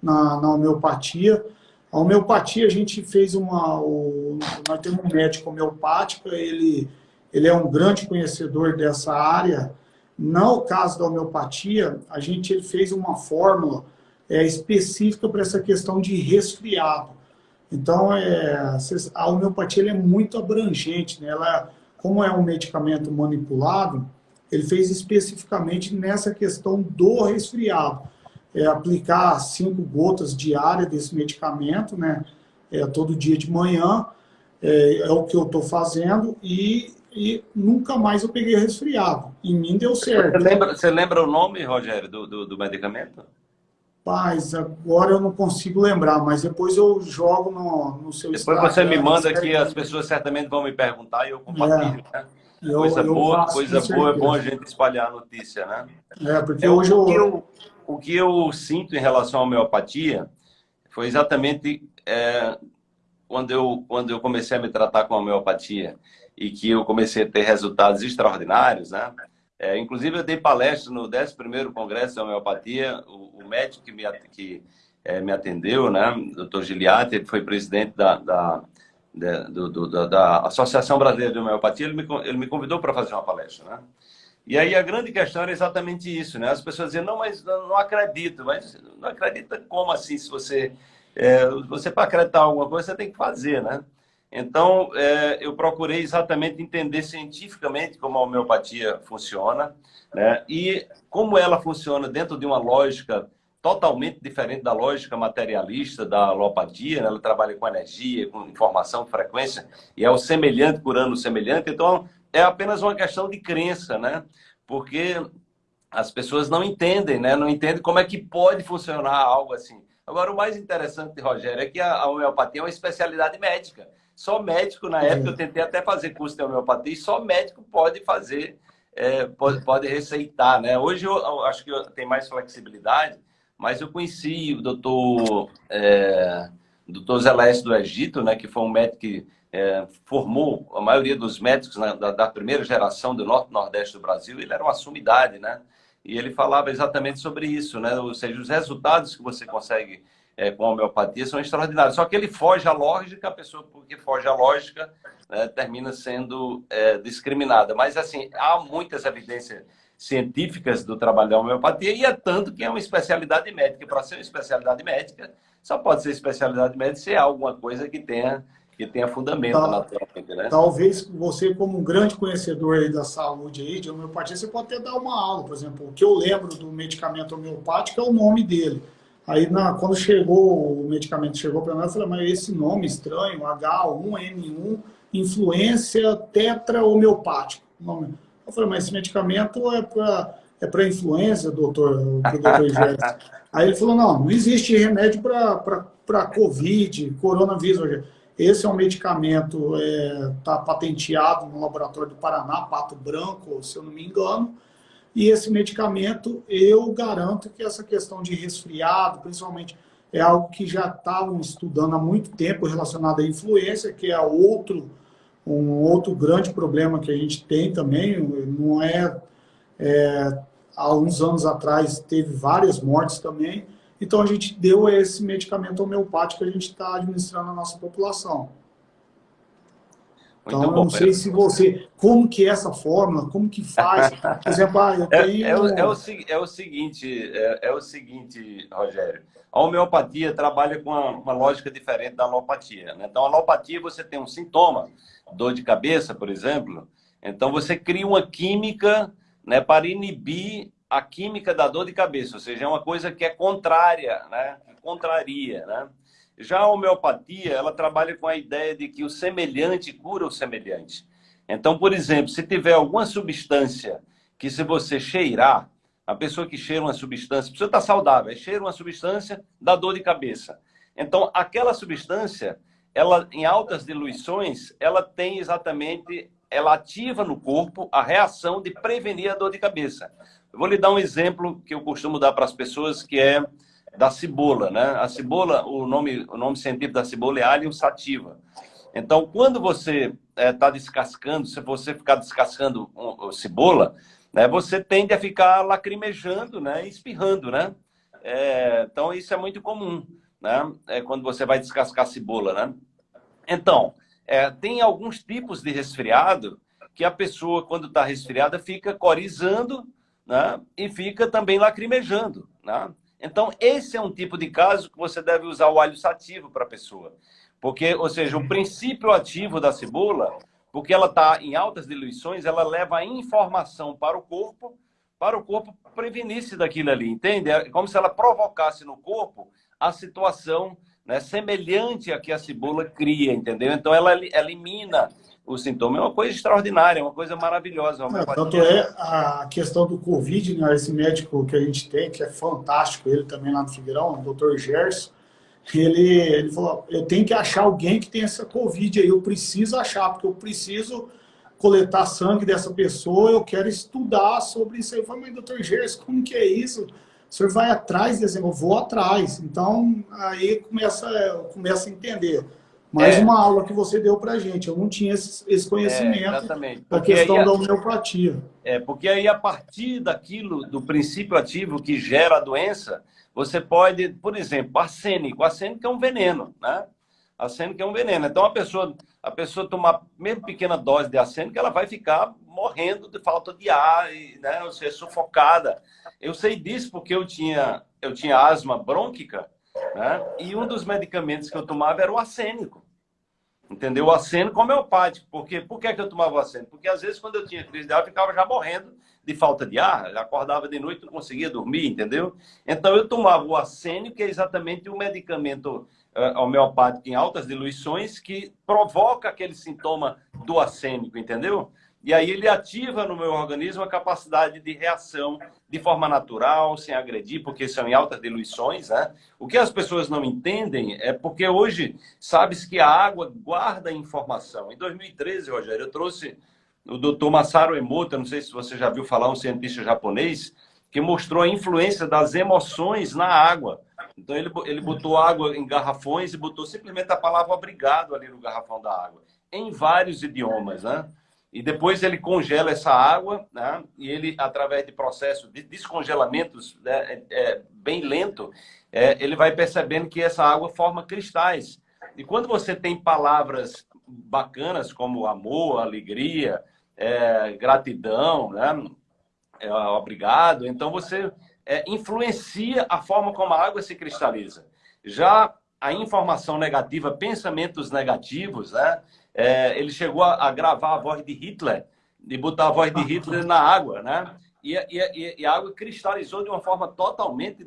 na, na homeopatia. A homeopatia, a gente fez uma... O, nós temos um médico homeopático, ele, ele é um grande conhecedor dessa área. No caso da homeopatia, a gente ele fez uma fórmula é, específica para essa questão de resfriado. Então, é, a homeopatia é muito abrangente. Né? Ela, como é um medicamento manipulado, ele fez especificamente nessa questão do resfriado. É, aplicar cinco gotas diárias desse medicamento, né? É, todo dia de manhã, é, é o que eu estou fazendo, e, e, nunca mais eu peguei resfriado. Em mim deu certo. Você lembra, você lembra o nome, Rogério, do, do, do medicamento? Rapaz, agora eu não consigo lembrar, mas depois eu jogo no, no seu Depois você me manda que as pessoas certamente vão me perguntar e eu compartilho, é, né? Eu, coisa eu boa, coisa boa, é bom a gente espalhar a notícia, né? É, porque é, hoje eu... eu... O que eu sinto em relação à homeopatia foi exatamente é, quando, eu, quando eu comecei a me tratar com a homeopatia e que eu comecei a ter resultados extraordinários, né? É, inclusive, eu dei palestra no 11º Congresso de Homeopatia. O, o médico que me, que, é, me atendeu, né, o Dr. Giliati, ele foi presidente da, da, da, do, do, da, Associação Brasileira de Homeopatia, ele me, ele me convidou para fazer uma palestra. Né? E aí a grande questão era exatamente isso. Né? As pessoas diziam, não, mas não acredito. Mas não acredita como assim? Se você, é, você para acreditar alguma coisa, você tem que fazer, né? Então, é, eu procurei exatamente entender cientificamente como a homeopatia funciona né? e como ela funciona dentro de uma lógica totalmente diferente da lógica materialista da alopatia. Né? Ela trabalha com energia, com informação, frequência, e é o semelhante curando o semelhante. Então, é apenas uma questão de crença, né? porque as pessoas não entendem, né? Não entendem como é que pode funcionar algo assim. Agora, o mais interessante, Rogério, é que a homeopatia é uma especialidade médica. Só médico, na época, eu tentei até fazer curso de homeopatia, e só médico pode fazer, é, pode, pode receitar, né? Hoje eu, eu acho que tem mais flexibilidade, mas eu conheci o doutor, é, doutor Zeleste do Egito, né? Que foi um médico que é, formou a maioria dos médicos né, da, da, primeira geração do norte nordeste do Brasil. Ele era uma sumidade, né? E ele falava exatamente sobre isso, né? Ou seja, os resultados que você consegue é, com a homeopatia são extraordinários. Só que ele foge à lógica, a pessoa, porque foge à lógica, né, termina sendo é, discriminada. Mas, assim, há muitas evidências científicas do trabalho da homeopatia e é tanto que é uma especialidade médica. Para ser uma especialidade médica, só pode ser especialidade médica se é alguma coisa que tenha que tenha fundamento Tal, naturalmente, né? Talvez você, como um grande conhecedor da saúde aí, de homeopatia, você pode até dar uma aula, por exemplo. O que eu lembro do medicamento homeopático é o nome dele. Aí, na, quando chegou, o medicamento chegou para mim, eu falei, mas esse nome estranho, H1N1, influência tetra homeopático. Eu falei, mas esse medicamento é para é para influenza, doutor, doutor Aí ele falou, não, não existe remédio para Covid, coronavírus. Esse é um medicamento, está é, tá patenteado no laboratório do Paraná, Pato Branco, se eu não me engano, e esse medicamento, eu garanto que essa questão de resfriado, principalmente, é algo que já estavam estudando há muito tempo relacionado à influência, que é outro, um outro grande problema que a gente tem também, não é, é há uns anos atrás teve várias mortes também, então, a gente deu esse medicamento homeopático que a gente está administrando na nossa população. Então, eu não sei se você... Como que é essa fórmula? Como que faz? Por exemplo, ah, eu tenho... É, é, o, é, o, é o seguinte, é, é, o seguinte, Rogério. A homeopatia trabalha com uma, uma lógica diferente da alopatia. Né? Então, a alopatia, você tem um sintoma, dor de cabeça, por exemplo. Então, você cria uma química né, para inibir a química da dor de cabeça, ou seja, é uma coisa que é contrária, né? Contraria, né? Já a homeopatia, ela trabalha com a ideia de que o semelhante cura o semelhante. Então, por exemplo, se tiver alguma substância que se você cheirar, a pessoa que cheira uma substância, a pessoa está saudável, cheira uma substância da dor de cabeça. Então, aquela substância, ela em altas diluições, ela tem exatamente, ela ativa no corpo a reação de prevenir a dor de cabeça. Eu vou lhe dar um exemplo que eu costumo dar para as pessoas, que é da cebola, né? A cebola, o nome, o nome científico da cebola é Allium sativa. Então, quando você está é, descascando, se você ficar descascando um, cebola, né, você tende a ficar lacrimejando, né, espirrando, né? É, então, isso é muito comum, né? É quando você vai descascar cebola, né? Então, é, tem alguns tipos de resfriado que a pessoa, quando está resfriada, fica corizando né? e fica também lacrimejando. Né? Então, esse é um tipo de caso que você deve usar o alho sativo para a pessoa. Porque, ou seja, o princípio ativo da cebola, porque ela está em altas diluições, ela leva a informação para o corpo, para o corpo prevenir-se daquilo ali, entende? É como se ela provocasse no corpo a situação né, semelhante a que a cebola cria, entendeu? Então, ela elimina o sintoma. É uma coisa extraordinária, é uma coisa maravilhosa. Uma é, tanto é a questão do Covid, né, esse médico que a gente tem, que é fantástico, ele também lá no Figueirão, o doutor Gerson, ele, ele falou, eu tenho que achar alguém que tem essa Covid aí, eu preciso achar, porque eu preciso coletar sangue dessa pessoa, eu quero estudar sobre isso aí. Eu falei, mas doutor Gerson, como que é isso? O senhor vai atrás desse, eu vou atrás. Então, aí começa, começa a entender. Mais é. uma aula que você deu para gente. Eu não tinha esse, esse conhecimento é, exatamente. da questão da homeopatia. É, porque aí a partir daquilo, do princípio ativo que gera a doença, você pode, por exemplo, arsênico. Arsênico é um veneno, né? Arsênico é um veneno. Então, a pessoa, a pessoa tomar mesmo pequena dose de arsênico, ela vai ficar morrendo de falta de ar, e, né? ou seja, sufocada. Eu sei disso porque eu tinha, eu tinha asma brônquica, né? e um dos medicamentos que eu tomava era o arsênico. Entendeu? O arsênico homeopático. Porque, por que, que eu tomava o arsênico? Porque às vezes quando eu tinha crise de ar, eu ficava já morrendo de falta de ar, acordava de noite, não conseguia dormir, entendeu? Então eu tomava o arsênico, que é exatamente um medicamento uh, homeopático em altas diluições que provoca aquele sintoma do arsênico, entendeu? E aí ele ativa no meu organismo a capacidade de reação de forma natural, sem agredir, porque são em altas diluições. Né? O que as pessoas não entendem é porque hoje sabe-se que a água guarda informação. Em 2013, Rogério, eu trouxe o doutor Masaru Emoto, não sei se você já viu falar, um cientista japonês, que mostrou a influência das emoções na água. Então ele, ele botou água em garrafões e botou simplesmente a palavra obrigado ali no garrafão da água, em vários idiomas, né? E depois ele congela essa água, né? e ele, através de processo de descongelamentos né? é, é, bem lento, é, ele vai percebendo que essa água forma cristais. E quando você tem palavras bacanas como amor, alegria, é, gratidão, né? É, obrigado, então você é, influencia a forma como a água se cristaliza. Já a informação negativa, pensamentos negativos, né? É, ele chegou a, a, gravar a voz de Hitler e botar a voz de Hitler na água, né? E, e, e, a água cristalizou de uma forma totalmente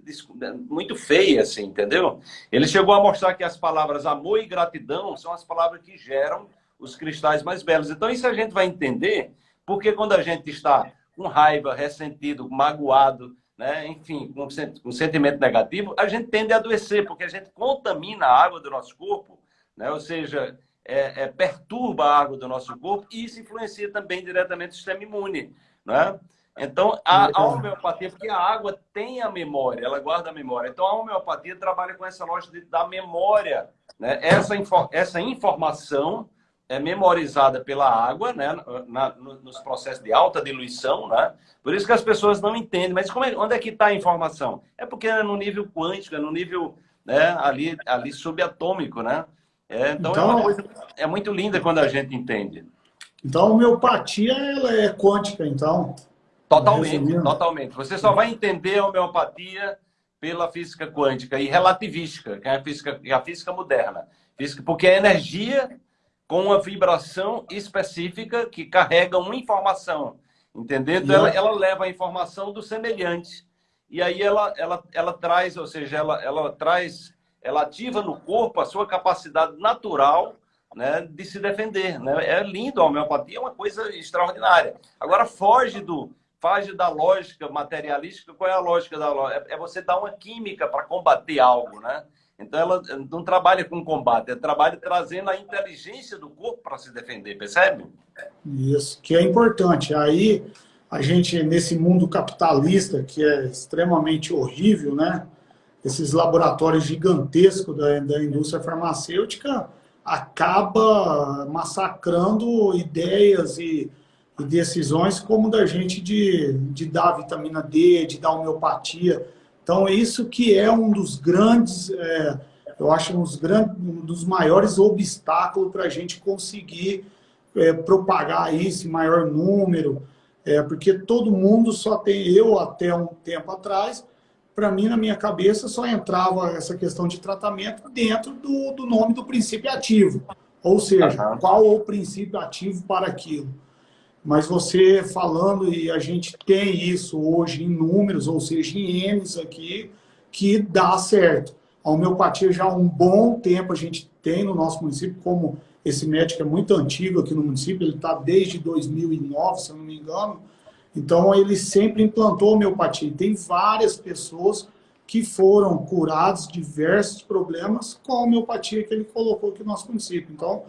muito feia, assim, entendeu? Ele chegou a mostrar que as palavras amor e gratidão são as palavras que geram os cristais mais belos. Então, isso a gente vai entender, porque quando a gente está com raiva, ressentido, magoado, né? enfim, com um sentimento negativo, a gente tende a adoecer, porque a gente contamina a água do nosso corpo, né? ou seja, é, é, perturba a água do nosso corpo e isso influencia também diretamente o sistema imune. Né? Então, a, a homeopatia, porque a água tem a memória, ela guarda a memória. Então, a homeopatia trabalha com essa lógica da memória. Né? Essa, essa informação é memorizada pela água, né? Na, nos processos de alta diluição, né? Por isso que as pessoas não entendem. Mas é, onde é que está a informação? É porque é no nível quântico, é no nível né, ali, ali subatômico, né? É, então, então é, uma é muito linda quando a gente entende. Então, a homeopatia ela é quântica, então? Totalmente, Resumindo. totalmente. Você só vai entender a homeopatia pela física quântica e relativística, que é a física, é a física moderna. Física, porque é energia com uma vibração específica que carrega uma informação, entendeu? Então, ela, ela leva a informação do semelhante. E aí ela, ela, ela traz, ou seja, ela, ela traz ela ativa no corpo a sua capacidade natural né, de se defender. Né? É lindo, a homeopatia é uma coisa extraordinária. Agora, foge do foge da lógica materialística. Qual é a lógica da lógica? É, é você dar uma química para combater algo, né? Então, ela não trabalha com combate, ela trabalha trazendo a inteligência do corpo para se defender, percebe? Isso, que é importante. Aí, a gente, nesse mundo capitalista, que é extremamente horrível, né? Esses laboratórios gigantescos da, da indústria farmacêutica acaba massacrando ideias e, e, decisões como da gente de, de dar vitamina D, de dar homeopatia. Então, isso que é um dos grandes, é, eu acho, um dos, grandes, um dos maiores obstáculos para a gente conseguir é, propagar isso em maior número, é, porque todo mundo só tem, eu até um tempo atrás, para mim, na minha cabeça, só entrava essa questão de tratamento dentro do, do nome do princípio ativo. Ou seja, uhum. qual o princípio ativo para aquilo. Mas você falando, e a gente tem isso hoje em números, ou seja, em M's aqui, que dá certo. A homeopatia já há um bom tempo a gente tem no nosso município, como esse médico é muito antigo aqui no município, ele está desde 2009, se eu não me engano, então, ele sempre implantou homeopatia. Tem várias pessoas que foram curadas diversos problemas com a homeopatia que ele colocou aqui no nosso município. Então,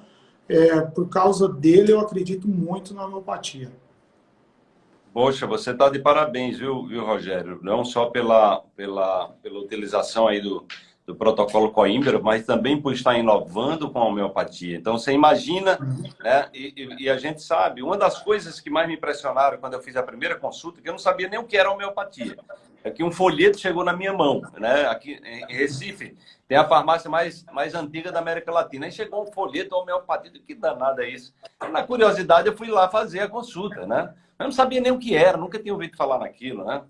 é, por causa dele, eu acredito muito na homeopatia. Poxa, você está de parabéns, viu, viu, Rogério? Não só pela, pela, pela utilização aí do, do protocolo Coimbra, mas também por estar inovando com a homeopatia. Então, você imagina, né? E, e, a gente sabe, uma das coisas que mais me impressionaram quando eu fiz a primeira consulta, que eu não sabia nem o que era homeopatia, é que um folheto chegou na minha mão, né? Aqui em Recife, tem a farmácia mais, mais antiga da América Latina. Aí chegou um folheto homeopatia, que danada é isso? Na curiosidade, eu fui lá fazer a consulta, né? Eu não sabia nem o que era, nunca tinha ouvido falar naquilo, né?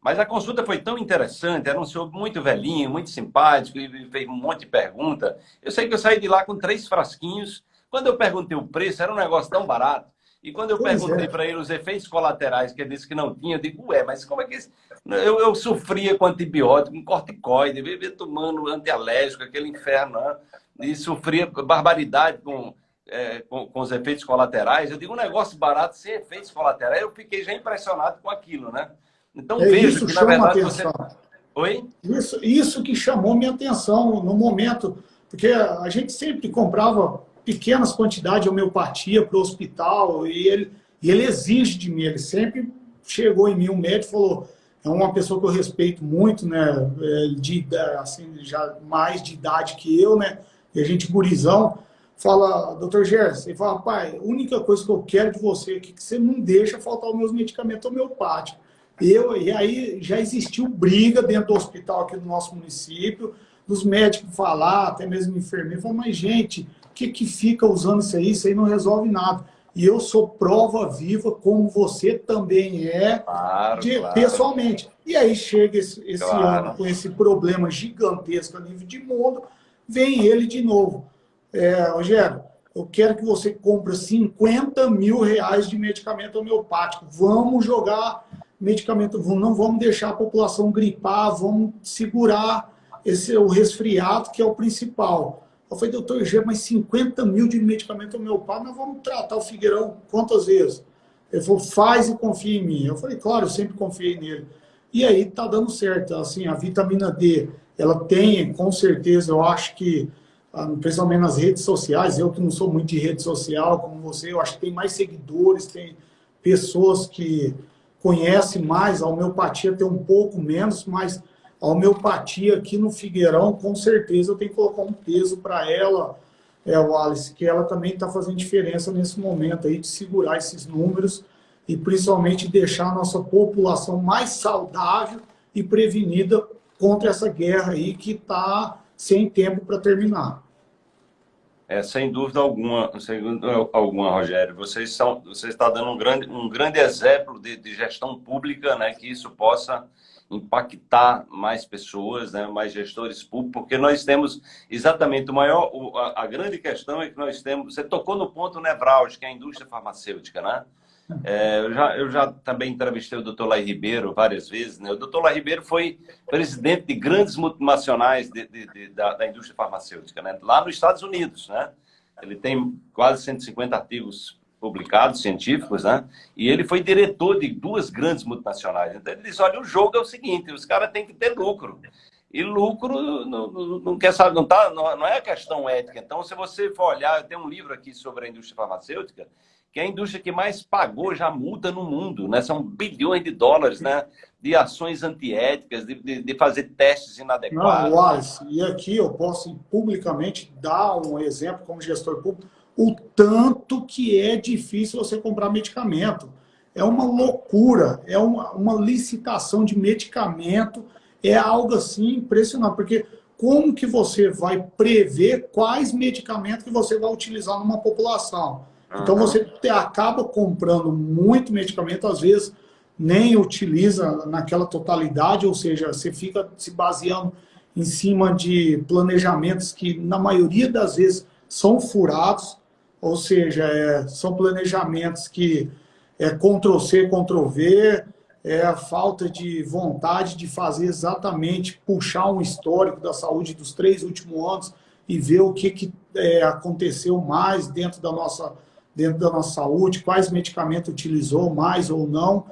Mas a consulta foi tão interessante, era um senhor muito velhinho, muito simpático, e fez um monte de pergunta. Eu sei que eu saí de lá com três frasquinhos. Quando eu perguntei o preço, era um negócio tão barato. E quando eu pois perguntei é. para ele os efeitos colaterais, que ele disse que não tinha, eu digo, ué, mas como é que isso? Eu, eu sofria com antibiótico, com corticoide, vivia tomando antialérgico, aquele inferno, né? e sofria barbaridade com é, com, com, os efeitos colaterais. Eu digo um negócio barato sem efeitos colaterais. Eu fiquei já impressionado com aquilo, né? Então é, vejo que, na verdade, atenção. você... Oi? Isso, isso que chamou minha atenção no momento, porque a gente sempre comprava pequenas quantidades de homeopatia para o hospital e ele, e ele exige de mim, ele sempre chegou em mim, um médico falou, é uma pessoa que eu respeito muito, né, é, de, assim, já mais de idade que eu, né, e a gente gurizão, fala, doutor Gerson, ele fala, pai, a única coisa que eu quero de você é que você não deixa faltar os meus medicamentos homeopáticos. Eu, e aí já existiu briga dentro do hospital aqui do nosso município, dos médicos falar, até mesmo enfermeiro, falar, mas gente, o que, que fica usando isso aí? Isso aí não resolve nada. E eu sou prova viva, como você também é, claro, de, claro. pessoalmente. E aí chega esse, esse claro. ano com esse problema gigantesco a nível de mundo, vem ele de novo. É, Rogério, eu quero que você compre 50 mil reais de medicamento homeopático. Vamos jogar medicamento, não vamos deixar a população gripar, vamos segurar esse, o resfriado, que é o principal. Eu falei, doutor G, mas 50 mil de medicamento homeopático, nós vamos tratar o Figueirão quantas vezes? Ele falou, faz e confia em mim. Eu falei, claro, eu sempre confiei nele. E aí tá dando certo. Assim, a vitamina D, ela tem, com certeza, eu acho que, ah, principalmente nas redes sociais, eu que não sou muito de rede social, como você, eu acho que tem mais seguidores, tem pessoas que conhecem mais, a homeopatia tem um pouco menos, mas a homeopatia aqui no Figueirão, com certeza, eu tenho que colocar um peso para ela, é, o Alice, que ela também está fazendo diferença nesse momento aí de segurar esses números e principalmente deixar a nossa população mais saudável e prevenida contra essa guerra aí que está sem tempo para terminar. É, sem dúvida alguma, sem dúvida alguma, Rogério. Vocês são, você está dando um grande, um grande exemplo de, de gestão pública, né, que isso possa impactar mais pessoas, né, mais gestores públicos, porque nós temos exatamente o maior, a, a, grande questão é que nós temos, você tocou no ponto nevrálgico, que é a indústria farmacêutica, né? É, eu, já, eu já também entrevistei o doutor Lai Ribeiro várias vezes, né? O doutor Lai Ribeiro foi presidente de grandes multinacionais de, de, de, da, da indústria farmacêutica, né? Lá nos Estados Unidos, né? Ele tem quase 150 artigos publicados, científicos, né? E ele foi diretor de duas grandes multinacionais. Então ele diz, olha, o jogo é o seguinte, os caras têm que ter lucro. E lucro não, não, não quer saber, não, tá, não, não é questão ética. Então, se você for olhar, tem um livro aqui sobre a indústria farmacêutica, que é a indústria que mais pagou já multa no mundo, né? São bilhões de dólares, né? De ações antiéticas, de, de, de fazer testes inadequados. Não, Wallace, e aqui eu posso publicamente dar um exemplo como gestor público o tanto que é difícil você comprar medicamento. É uma loucura, é uma, uma licitação de medicamento, é algo assim impressionante, porque como que você vai prever quais medicamentos que você vai utilizar numa população? Então você acaba comprando muito medicamento, às vezes nem utiliza naquela totalidade, ou seja, você fica se baseando em cima de planejamentos que, na maioria das vezes, são furados, ou seja, é, são planejamentos que é Ctrl-C, Ctrl-V, é a falta de vontade de fazer exatamente, puxar um histórico da saúde dos três últimos anos e ver o que, que é, aconteceu mais dentro da, nossa, dentro da nossa saúde, quais medicamentos utilizou mais ou não.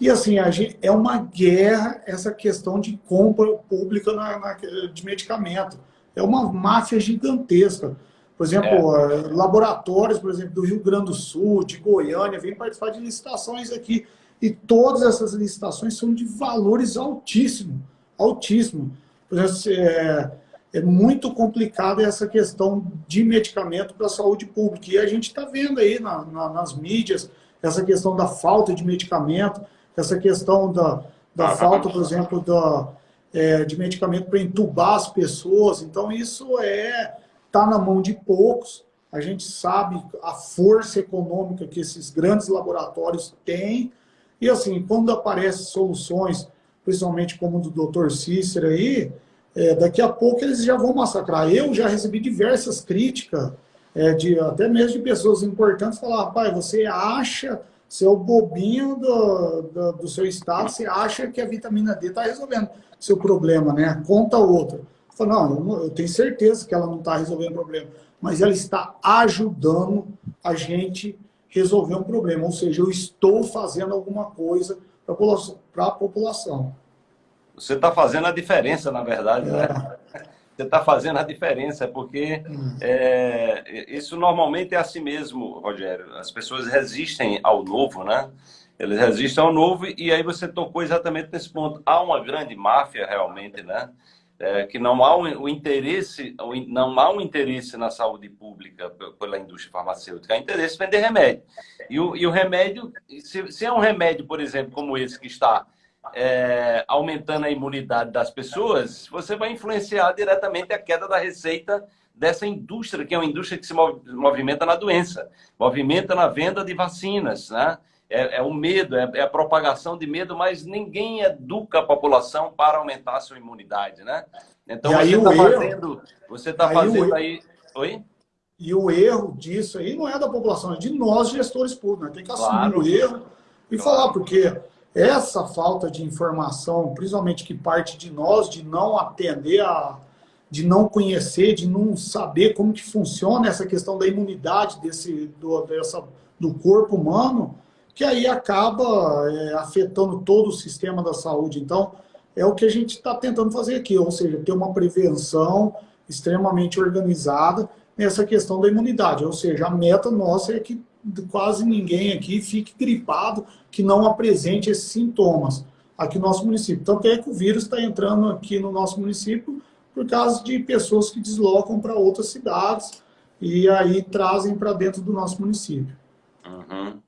E assim, a gente, é uma guerra essa questão de compra pública na, na, de medicamento. É uma máfia gigantesca. Por exemplo, é. laboratórios, por exemplo, do Rio Grande do Sul, de Goiânia, vêm participar de licitações aqui. E todas essas licitações são de valores altíssimos, altíssimos. Por exemplo, é, é muito complicada essa questão de medicamento para a saúde pública. E a gente está vendo aí na, na, nas mídias essa questão da falta de medicamento, essa questão da, da ah, falta, por exemplo, da, é, de medicamento para entubar as pessoas. Então, isso é está na mão de poucos. A gente sabe a força econômica que esses grandes laboratórios têm. E assim, quando aparecem soluções, principalmente como do Dr. Cícero aí, é, daqui a pouco eles já vão massacrar. Eu já recebi diversas críticas, é, de, até mesmo de pessoas importantes, falar, rapaz, você acha, seu bobinho do, do, do seu estado, você acha que a vitamina D está resolvendo seu problema, né? Conta outro. Falei, não, eu, tenho certeza que ela não está resolvendo o problema. mas ela está ajudando a gente resolver um problema. Ou seja, eu estou fazendo alguma coisa para a população. Você está fazendo a diferença, na verdade, né? é. Você está fazendo a diferença, porque hum. é, isso normalmente é assim mesmo, Rogério. As pessoas resistem ao novo, né? Eles resistem ao novo e aí você tocou exatamente nesse ponto. Há uma grande máfia realmente, né? É, que não há um, o interesse, não há um interesse na saúde pública pela indústria farmacêutica, há interesse em vender remédio. E o, e o remédio, se, se, é um remédio, por exemplo, como esse que está é, aumentando a imunidade das pessoas, você vai influenciar diretamente a queda da receita dessa indústria, que é uma indústria que se movimenta na doença, movimenta na venda de vacinas, né? é, é o medo, é, é, a propagação de medo, mas ninguém educa a população para aumentar a sua imunidade, né? Então e você está fazendo, você está fazendo aí, oi? E o erro disso aí não é da população, é de nós gestores públicos. Né? Tem que assumir claro. o erro e claro. falar, porque essa falta de informação, principalmente que parte de nós, de não atender a, de não conhecer, de não saber como que funciona essa questão da imunidade desse, do, dessa, do corpo humano, que aí acaba é, afetando todo o sistema da saúde. Então, é o que a gente está tentando fazer aqui, ou seja, ter uma prevenção extremamente organizada nessa questão da imunidade. Ou seja, a meta nossa é que quase ninguém aqui fique gripado, que não apresente esses sintomas aqui no nosso município. Tanto é que o vírus está entrando aqui no nosso município por causa de pessoas que deslocam para outras cidades e aí trazem para dentro do nosso município. Uhum.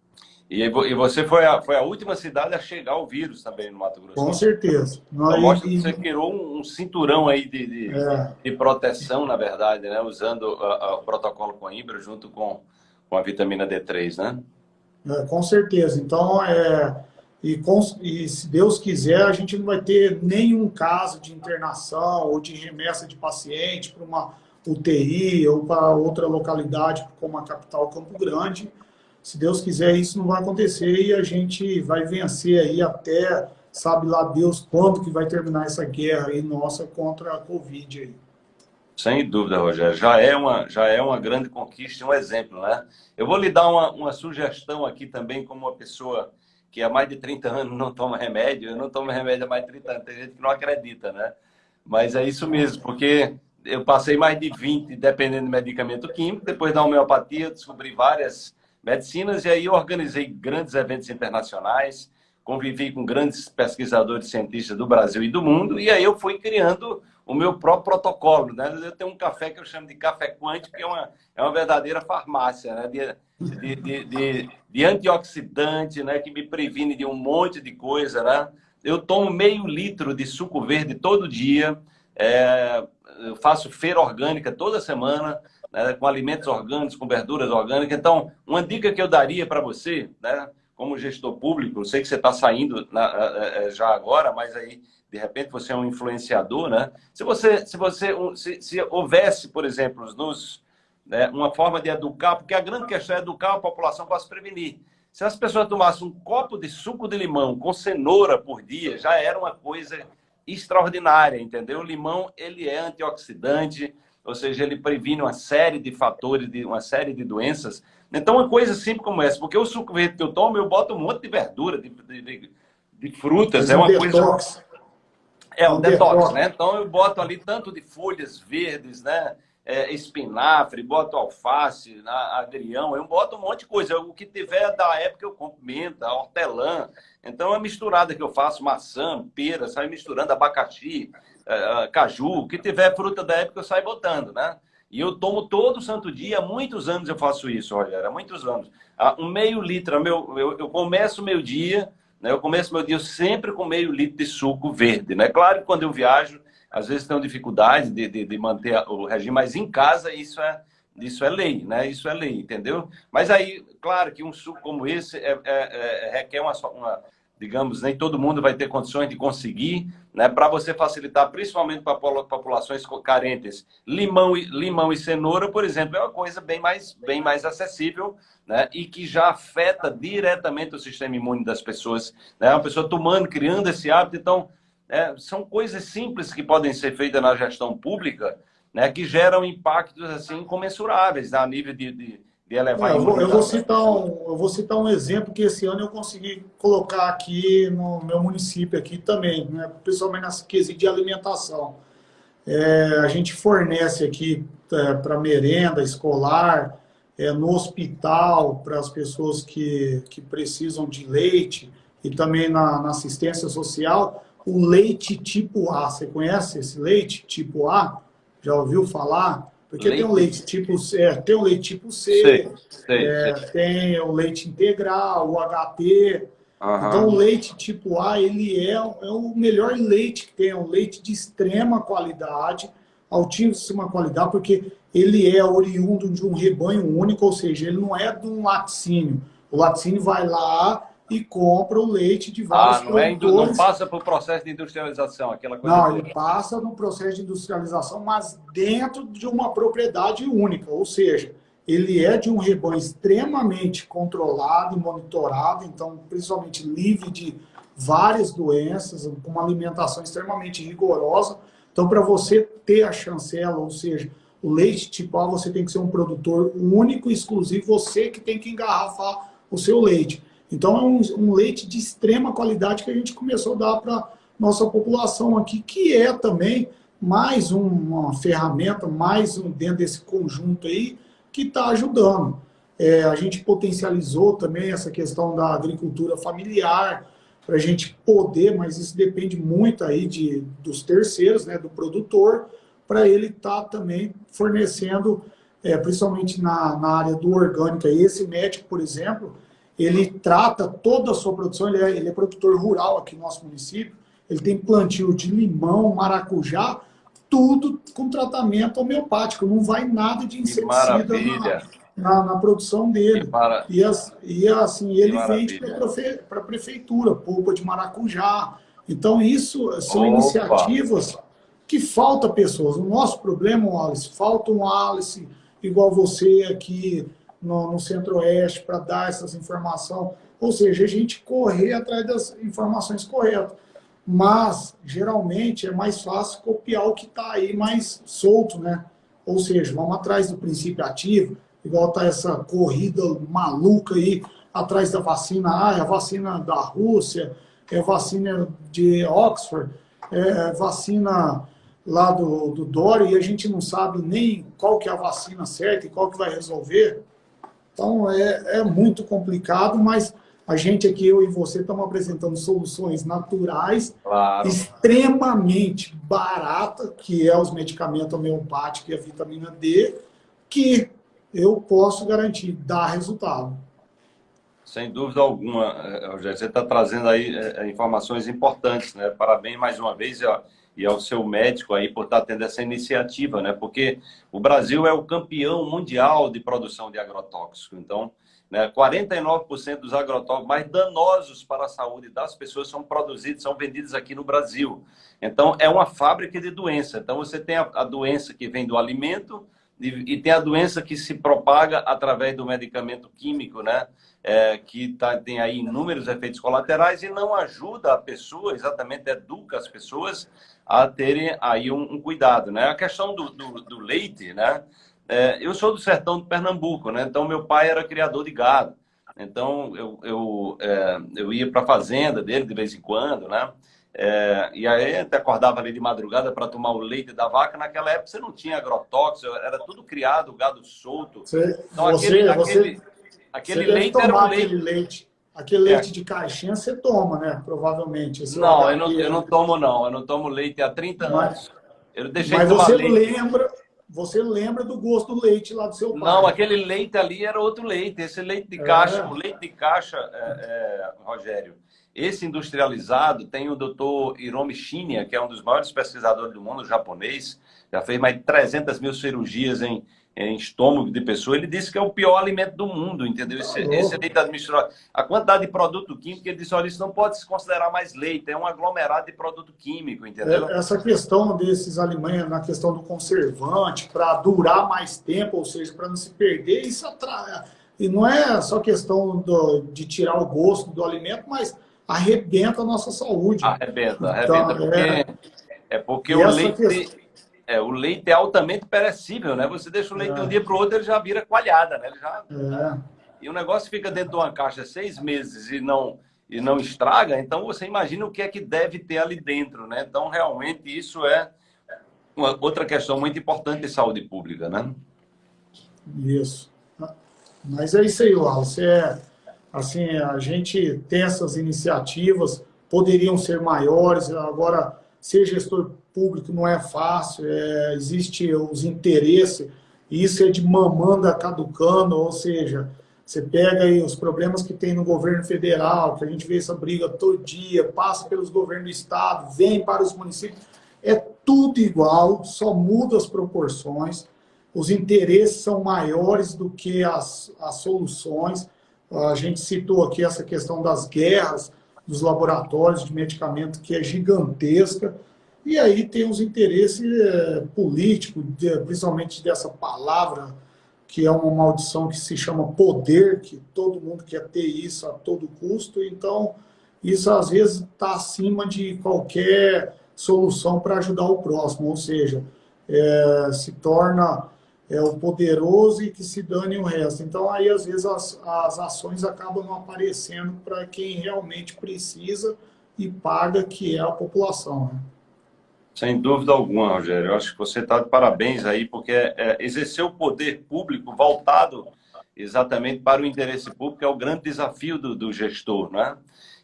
E, você foi a, foi a última cidade a chegar o vírus também no Mato Grosso. Com certeza. Então, mostra que você criou um, um cinturão aí de, de, é. de, proteção, na verdade, né? usando o protocolo Coimbra junto com, com a vitamina D3, né? É, com certeza. Então, é, e, com, e se Deus quiser, a gente não vai ter nenhum caso de internação ou de remessa de paciente para uma UTI ou para outra localidade, como a capital Campo Grande, se Deus quiser, isso não vai acontecer e a gente vai vencer aí até, sabe lá Deus, quando que vai terminar essa guerra aí nossa contra a Covid aí. Sem dúvida, Rogério. Já é uma, já é uma grande conquista, um exemplo, né? Eu vou lhe dar uma, uma sugestão aqui também, como uma pessoa que há mais de 30 anos não toma remédio. Eu não tomo remédio há mais de 30 anos. Tem gente que não acredita, né? Mas é isso mesmo, porque eu passei mais de 20 dependendo de medicamento químico. Depois da homeopatia, descobri várias medicinas, e aí organizei grandes eventos internacionais, convivi com grandes pesquisadores cientistas do Brasil e do mundo, e aí eu fui criando o meu próprio protocolo. Né? Eu tenho um café que eu chamo de café quântico, que é uma, é uma verdadeira farmácia né? de, de, de, de, antioxidante, né? que me previne de um monte de coisa. Né? Eu tomo meio litro de suco verde todo dia, é, eu faço feira orgânica toda semana, né, com alimentos orgânicos, com verduras orgânicas. Então, uma dica que eu daria para você, né, como gestor público, eu sei que você está saindo na, é, já agora, mas aí, de repente, você é um influenciador, né? Se você, se você, se, se houvesse, por exemplo, nos, né, uma forma de educar, porque a grande questão é educar a população para se prevenir. Se as pessoas tomassem um copo de suco de limão com cenoura por dia, já era uma coisa extraordinária, entendeu? O limão, ele é antioxidante, ou seja, ele previne uma série de fatores, de uma série de doenças. Então, uma coisa simples como essa, porque o suco verde que eu tomo, eu boto um monte de verdura, de, de, de frutas, é, uma um coisa... É um, um detox, detox, né? Então, eu boto ali tanto de folhas verdes, né? É, espinafre, boto alface, agrião, eu boto um monte de coisa. O que tiver da época eu compro menta, hortelã. Então, é misturada que eu faço, maçã, pera, sai misturando abacaxi, é, é, caju, o que tiver fruta da época eu saio botando, né? E eu tomo todo santo dia, há muitos anos eu faço isso, Rogério, há muitos anos. Um meio litro, meu, eu, eu começo meu dia, né? eu começo meu dia sempre com meio litro de suco verde, né? Claro que quando eu viajo, às vezes tenho dificuldade de, de, de manter o regime, mas em casa isso é, isso é lei, né? Isso é lei, entendeu? Mas aí, claro que um suco como esse é, é, é, requer uma, uma digamos, nem todo mundo vai ter condições de conseguir, né, para você facilitar, principalmente para populações carentes. Limão e, limão e cenoura, por exemplo, é uma coisa bem mais, bem mais acessível né, e que já afeta diretamente o sistema imune das pessoas. Né, uma pessoa tomando, criando esse hábito. Então, é, são coisas simples que podem ser feitas na gestão pública né, que geram impactos assim comensuráveis a nível de, de, de elevar é, eu, vou, eu, vou citar um, eu vou citar um exemplo que esse ano eu consegui colocar aqui no meu município aqui também, né, principalmente nessa quesito de alimentação. É, a gente fornece aqui é, para merenda escolar, é, no hospital, para as pessoas que, que precisam de leite, e também na, na assistência social, o leite tipo A. Você conhece esse leite tipo A? Já ouviu falar? Porque leite. tem o leite tipo C, é, tem o leite tipo C, sei, sei, é, sei. tem o leite integral, o HT. Uhum. Então o leite tipo A, ele é, é o melhor leite que tem, é um leite de extrema qualidade, altíssima qualidade, porque ele é oriundo de um rebanho único, ou seja, ele não é de um laticínio. O laticínio vai lá, e compra o leite de vários ah, não é produtores. É, não passa por processo de industrialização, aquela coisa. Não, ele passa no processo de industrialização, mas dentro de uma propriedade única, ou seja, ele é de um rebanho extremamente controlado e monitorado, então principalmente livre de várias doenças, com uma alimentação extremamente rigorosa. Então, para você ter a chancela, ou seja, o leite tipo A, você tem que ser um produtor único e exclusivo, você que tem que engarrafar o seu leite. Então é um, um, leite de extrema qualidade que a gente começou a dar para nossa população aqui, que é também mais uma ferramenta, mais um dentro desse conjunto aí, que está ajudando. É, a gente potencializou também essa questão da agricultura familiar, para a gente poder, mas isso depende muito aí de, dos terceiros, né, do produtor, para ele estar tá também fornecendo, é, principalmente na, na área do orgânico. Esse médico, por exemplo, ele trata toda a sua produção, ele é, ele é produtor rural aqui no nosso município, ele tem plantio de limão, maracujá, tudo com tratamento homeopático, não vai nada de inseticida na, na, na, produção dele. Para... E, as, e, assim, ele vende para a prefeitura, polpa de maracujá. Então, isso são Opa. iniciativas que falta pessoas. O nosso problema, Wallace, falta um Alice igual você aqui, no, no centro-oeste para dar essas informações. Ou seja, a gente correr atrás das informações corretas. Mas, geralmente, é mais fácil copiar o que está aí mais solto, né? Ou seja, vamos atrás do princípio ativo, igual está essa corrida maluca aí, atrás da vacina A, é a vacina da Rússia, é vacina de Oxford, é vacina lá do, do Dória, e a gente não sabe nem qual que é a vacina certa e qual que vai resolver. Então, é, é muito complicado, mas a gente aqui, eu e você, estamos apresentando soluções naturais, claro. extremamente baratas, que é os medicamentos homeopáticos e a vitamina D, que eu posso garantir, dá resultado. Sem dúvida alguma, eh, Rogério. Você está trazendo aí é, informações importantes, né? Parabéns mais uma vez. Ó e ao seu médico aí por estar tendo essa iniciativa, né? Porque o Brasil é o campeão mundial de produção de agrotóxico. Então, né, 49% dos agrotóxicos mais danosos para a saúde das pessoas são produzidos, são vendidos aqui no Brasil. Então, é uma fábrica de doença. Então, você tem a, a doença que vem do alimento e, e, tem a doença que se propaga através do medicamento químico, né? É, que tá, tem aí inúmeros efeitos colaterais e não ajuda a pessoa, exatamente educa as pessoas a terem aí um, um cuidado, né? A questão do, do, do leite, né? É, eu sou do sertão de Pernambuco, né? Então, meu pai era criador de gado. Então, eu, eu, é, eu ia para a fazenda dele de vez em quando, né? É, e aí até acordava ali de madrugada para tomar o leite da vaca. Naquela época você não tinha agrotóxico, era tudo criado, gado solto. Você, então, aquele, você, aquele, aquele leite era um leite... leite Aquele é. leite de caixinha você toma, né? Provavelmente. Esse não, eu não, eu não tomo não. Eu não tomo leite há 30 mas, anos. Eu deixei mas você leite. lembra, você lembra do gosto do leite lá do seu pai? Não, aquele leite ali era outro leite. Esse leite de caixa, é. o leite de caixa, é, é, Rogério, esse industrializado tem o doutor Hiromi Shinya, que é um dos maiores pesquisadores do mundo japonês, já fez mais de 300 mil cirurgias em, em estômago de pessoa, ele disse que é o pior alimento do mundo, entendeu? Esse, tá esse leite administrado. A quantidade de produto químico, ele disse, olha, isso não pode se considerar mais leite, é um aglomerado de produto químico, entendeu? É, essa questão desses alimentos, na questão do conservante, para durar mais tempo, ou seja, para não se perder, isso atrai. E não é só questão do, de tirar o gosto do alimento, mas arrebenta a nossa saúde. Arrebenta, arrebenta, então, porque, é, é porque o leite... Questão É, o leite é altamente perecível, né? Você deixa o leite é. de um dia para o outro, ele já vira coalhada, né? Ele já... É. E o negócio fica dentro de uma caixa seis meses e não, e não estraga, então você imagina o que é que deve ter ali dentro, né? Então, realmente, isso é uma outra questão muito importante de saúde pública, né? Isso. Mas é isso aí, Wallace. É, assim, a gente tem essas iniciativas, poderiam ser maiores, agora, ser gestor público não é fácil, é, existe os interesses, isso é de mamanda caducando, ou seja, você pega aí os problemas que tem no governo federal, que a gente vê essa briga todo dia, passa pelos governos do estado, vem para os municípios, é tudo igual, só muda as proporções, os interesses são maiores do que as, as soluções. A gente citou aqui essa questão das guerras dos laboratórios de medicamento, que é gigantesca. E aí tem os interesses é, políticos, de, principalmente dessa palavra, que é uma maldição que se chama poder, que todo mundo quer ter isso a todo custo. Então, isso às vezes está acima de qualquer solução para ajudar o próximo, ou seja, é, se torna é o poderoso e que se dane o resto. Então, aí, às vezes, as, as ações acabam não aparecendo para quem realmente precisa e paga, que é a população. Né? Sem dúvida alguma, Rogério. Eu acho que você está de parabéns aí, porque é, é, exercer o poder público voltado exatamente para o interesse público é o grande desafio do, do gestor, né?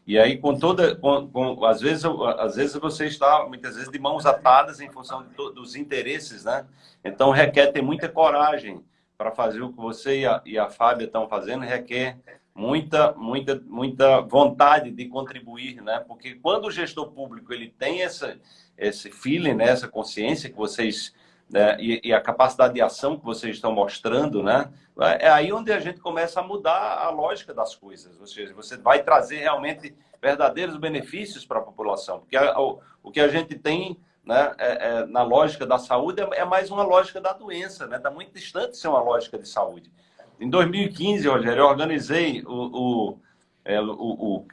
E aí, com toda, com, com, às, vezes, às vezes você está, muitas vezes, de mãos atadas em função to, dos interesses, né? Então, requer ter muita coragem para fazer o que você e a, e a Fábia estão fazendo, requer muita, muita, muita vontade de contribuir, né? Porque quando o gestor público ele tem essa, esse feeling, né? essa consciência que vocês né? e, e, a capacidade de ação que vocês estão mostrando, né? É aí onde a gente começa a mudar a lógica das coisas. Ou seja, você vai trazer realmente verdadeiros benefícios para a população. Porque a, o, o que a gente tem né, é, é, na lógica da saúde é, é, mais uma lógica da doença, né? Está muito distante de ser uma lógica de saúde. Em 2015, Rogério, eu organizei o, o, é, o,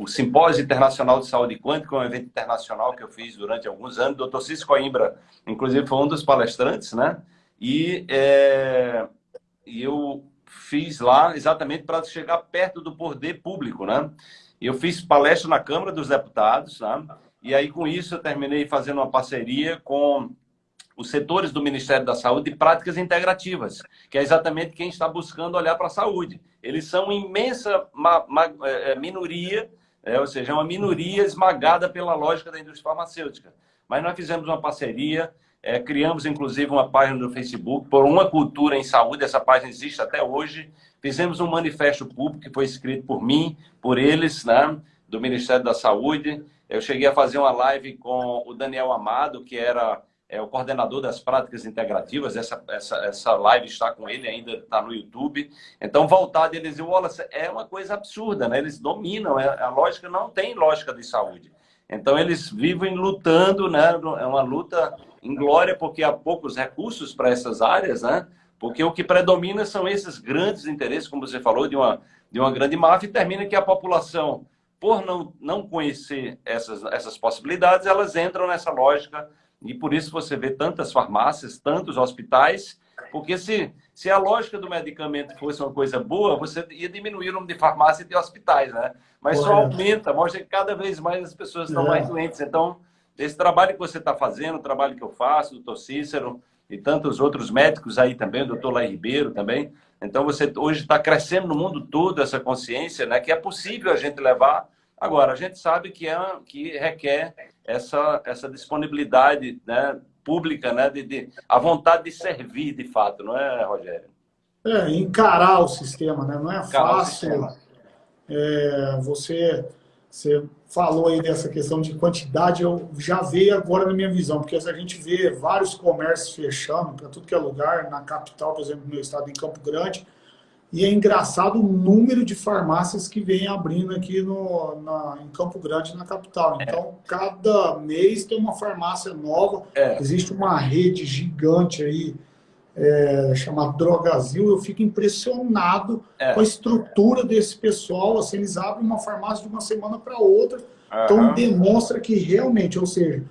o Simpósio Internacional de Saúde Quântica, um evento internacional que eu fiz durante alguns anos. O Dr. Cisco Coimbra, inclusive, foi um dos palestrantes, né? E, é, e eu fiz lá exatamente para chegar perto do poder público, né? Eu fiz palestra na Câmara dos Deputados, né? E aí, com isso, eu terminei fazendo uma parceria com os setores do Ministério da Saúde de práticas integrativas, que é exatamente quem está buscando olhar para a saúde. Eles são imensa é, minoria é, ou seja, é uma minoria esmagada pela lógica da indústria farmacêutica. Mas nós fizemos uma parceria, é, criamos inclusive uma página no Facebook por uma cultura em saúde, essa página existe até hoje. Fizemos um manifesto público que foi escrito por mim, por eles, né, do Ministério da Saúde. Eu cheguei a fazer uma live com o Daniel Amado, que era é o coordenador das práticas integrativas, essa, essa, essa live está com ele, ainda está no YouTube. Então, voltar deles e Wallace é uma coisa absurda, né? Eles dominam, é, a lógica não tem lógica de saúde. Então, eles vivem lutando, né? É uma luta em glória, porque há poucos recursos para essas áreas, né? Porque o que predomina são esses grandes interesses, como você falou, de uma, de uma grande máfia, e termina que a população, por não, não conhecer essas, essas possibilidades, elas entram nessa lógica e por isso você vê tantas farmácias, tantos hospitais, porque se, se a lógica do medicamento fosse uma coisa boa, você ia diminuir o número de farmácias e de hospitais, né? Mas só aumenta, mostra que cada vez mais as pessoas estão é. mais doentes. Então, esse trabalho que você está fazendo, o trabalho que eu faço, o doutor Cícero e tantos outros médicos aí também, o doutor Lai Ribeiro também. Então, você hoje está crescendo no mundo todo essa consciência, né? Que é possível a gente levar. Agora, a gente sabe que, é, que requer essa, essa disponibilidade né, pública, né, de, de, a vontade de servir, de fato, não é, Rogério? É, encarar o sistema, né? não é encarar fácil. É, você, você falou aí dessa questão de quantidade, eu já veio agora na minha visão, porque a gente vê vários comércios fechando para tudo que é lugar, na capital, por exemplo, no meu estado, em Campo Grande, e é engraçado o número de farmácias que vem abrindo aqui no, na, em Campo Grande, na capital. É. Então, é. cada mês tem uma farmácia nova. É. Existe uma rede gigante aí, é, chamada Drogazil. Eu fico impressionado é. com a estrutura desse pessoal. Assim, eles abrem uma farmácia de uma semana para outra. Uhum. Então, demonstra que realmente, ou seja,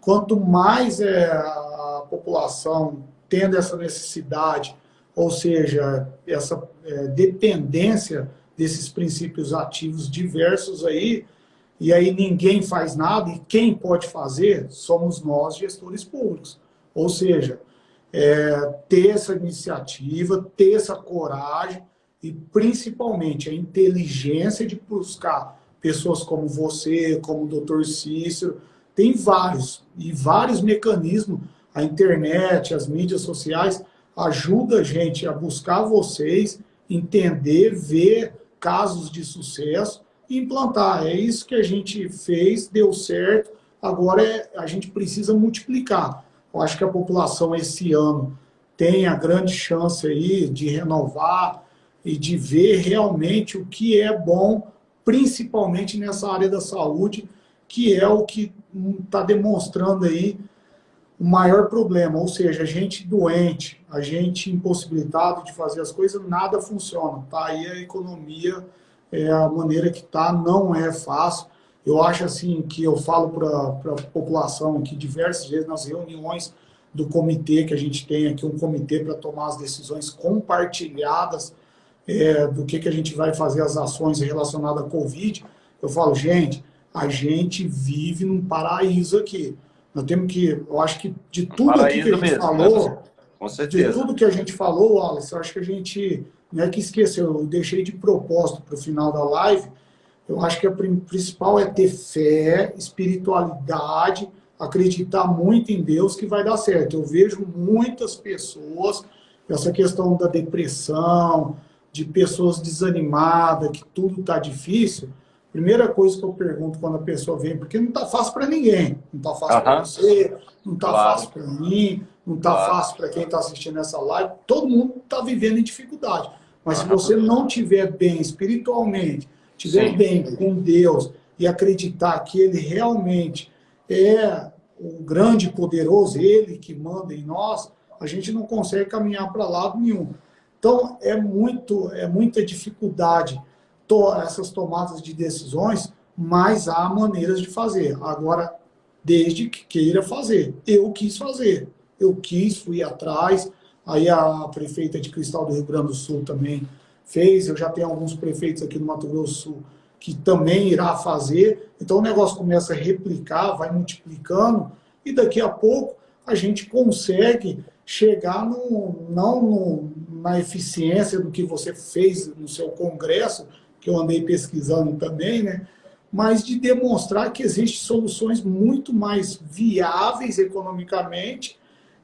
quanto mais é, a população tendo essa necessidade, ou seja, essa é, dependência desses princípios ativos diversos aí, e aí ninguém faz nada, e quem pode fazer somos nós, gestores públicos. Ou seja, é, ter essa iniciativa, ter essa coragem e principalmente a inteligência de buscar pessoas como você, como o doutor Cícero, tem vários, e vários mecanismos, a internet, as mídias sociais, ajuda a gente a buscar vocês, entender, ver casos de sucesso e implantar. É isso que a gente fez, deu certo, agora é, a gente precisa multiplicar. Eu acho que a população esse ano tem a grande chance aí de renovar e de ver realmente o que é bom, principalmente nessa área da saúde, que é o que está demonstrando aí o maior problema, ou seja, a gente doente, a gente impossibilitado de fazer as coisas, nada funciona. Tá aí a economia, é, a maneira que está, não é fácil. Eu acho assim que eu falo para a população que diversas vezes nas reuniões do comitê, que a gente tem aqui um comitê para tomar as decisões compartilhadas é, do que, que a gente vai fazer as ações relacionadas à Covid, eu falo, gente, a gente vive num paraíso aqui. Nós temos que, eu acho que de tudo que a gente mesmo, falou, certeza. de tudo que a gente falou, Wallace, eu acho que a gente não é que esqueceu, eu deixei de propósito para o final da live, eu acho que a principal é ter fé, espiritualidade, acreditar muito em Deus que vai dar certo. Eu vejo muitas pessoas, essa questão da depressão, de pessoas desanimadas, que tudo está difícil, Primeira coisa que eu pergunto quando a pessoa vem, porque não está fácil para ninguém. Não está fácil para você, não está claro. fácil para mim, não está claro. fácil para quem está assistindo essa live. Todo mundo está vivendo em dificuldade. Mas se você não tiver bem espiritualmente, tiver Sim. bem com Deus e acreditar que Ele realmente é o grande poderoso, Ele que manda em nós, a gente não consegue caminhar para lado nenhum. Então, é, muito, é muita dificuldade to essas tomadas de decisões, mas há maneiras de fazer. Agora, desde que queira fazer. Eu quis fazer. Eu quis, fui atrás. Aí a prefeita de Cristal do Rio Grande do Sul também fez. Eu já tenho alguns prefeitos aqui no Mato Grosso do Sul que também irá fazer. Então o negócio começa a replicar, vai multiplicando e daqui a pouco a gente consegue chegar no, não no, na eficiência do que você fez no seu congresso, que eu andei pesquisando também, né? mas de demonstrar que existem soluções muito mais viáveis economicamente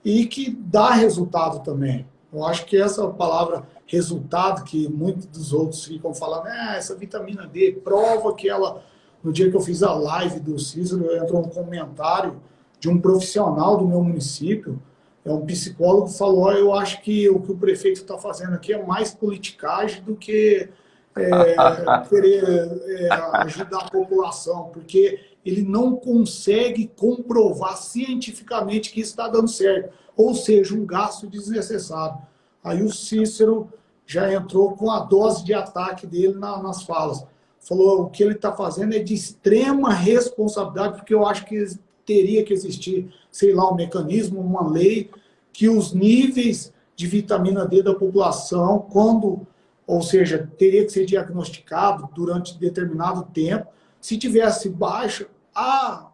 e que dá resultado também. Eu acho que essa palavra resultado, que muitos dos outros ficam falando, ah, essa vitamina D, prova que ela... No dia que eu fiz a live do Cícero, entrou um comentário de um profissional do meu município, é um psicólogo, falou, eu acho que o que o prefeito está fazendo aqui é mais politicagem do que é, querer é, ajudar a população, porque ele não consegue comprovar cientificamente que está dando certo, ou seja, um gasto desnecessário. Aí o Cícero já entrou com a dose de ataque dele na, nas falas. Falou o que ele está fazendo é de extrema responsabilidade, porque eu acho que teria que existir, sei lá, um mecanismo, uma lei, que os níveis de vitamina D da população, quando ou seja, teria que ser diagnosticado durante determinado tempo. Se tivesse baixo, a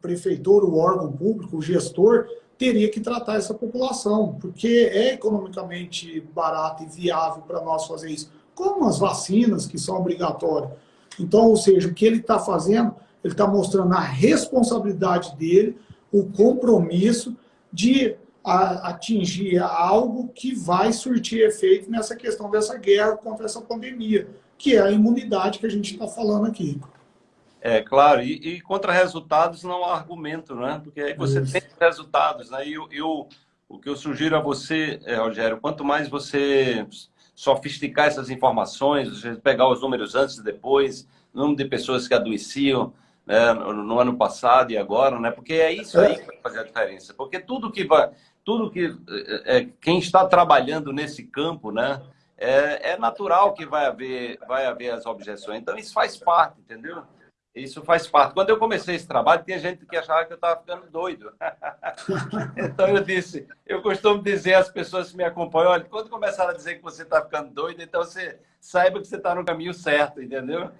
prefeitura, o órgão público, o gestor, teria que tratar essa população, porque é economicamente barato e viável para nós fazer isso, como as vacinas, que são obrigatórias. Então, ou seja, o que ele está fazendo, ele está mostrando a responsabilidade dele, o compromisso de a atingir algo que vai surtir efeito nessa questão dessa guerra contra essa pandemia, que é a imunidade que a gente está falando aqui. É, claro, e, e, contra resultados não há argumento, né? Porque aí você Isso. tem resultados, né? E eu, eu, o que eu sugiro a você, é, Rogério, quanto mais você sofisticar essas informações, pegar os números antes e depois, número de pessoas que adoeciam, né, no, no, ano passado e agora, né? Porque é isso aí que vai fazer a diferença. Porque tudo que vai, tudo que é, é, quem está trabalhando nesse campo, né, é, é, natural que vai haver, vai haver as objeções. Então isso faz parte, entendeu? isso faz parte. Quando eu comecei esse trabalho, tinha gente que achava que eu estava ficando doido. então eu disse, eu costumo dizer às pessoas que me acompanham, olha, quando começaram a dizer que você está ficando doido, então você saiba que você está no caminho certo, entendeu?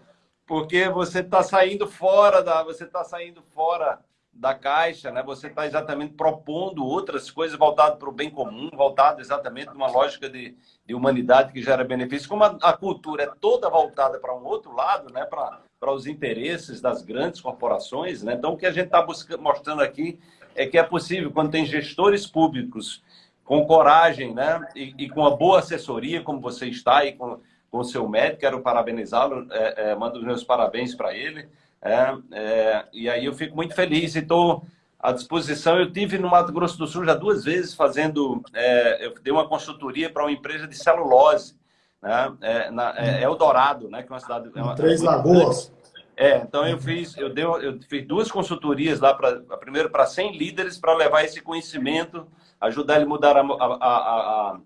Porque você está saindo fora da, você está saindo fora da caixa, né? Você está exatamente propondo outras coisas voltado para o bem comum, voltado exatamente numa lógica de, de humanidade que gera benefício. Como a, a cultura é toda voltada para um outro lado, né? Para para os interesses das grandes corporações. Né? Então, o que a gente está mostrando aqui é que é possível, quando tem gestores públicos com coragem né? e, e com uma boa assessoria, como você está e com, com o seu médico, quero parabenizá-lo, é, é, mando os meus parabéns para ele. É, é, e aí eu fico muito feliz e estou à disposição. Eu tive no Mato Grosso do Sul já duas vezes fazendo, é, eu dei uma consultoria para uma empresa de celulose né? É, na, é Eldorado, né? Que é uma cidade. É uma, Três Lagoas. É, então eu fiz, eu, dei, eu fiz duas consultorias lá, para primeiro para 100 líderes, para levar esse conhecimento, ajudar ele a mudar a, a, a,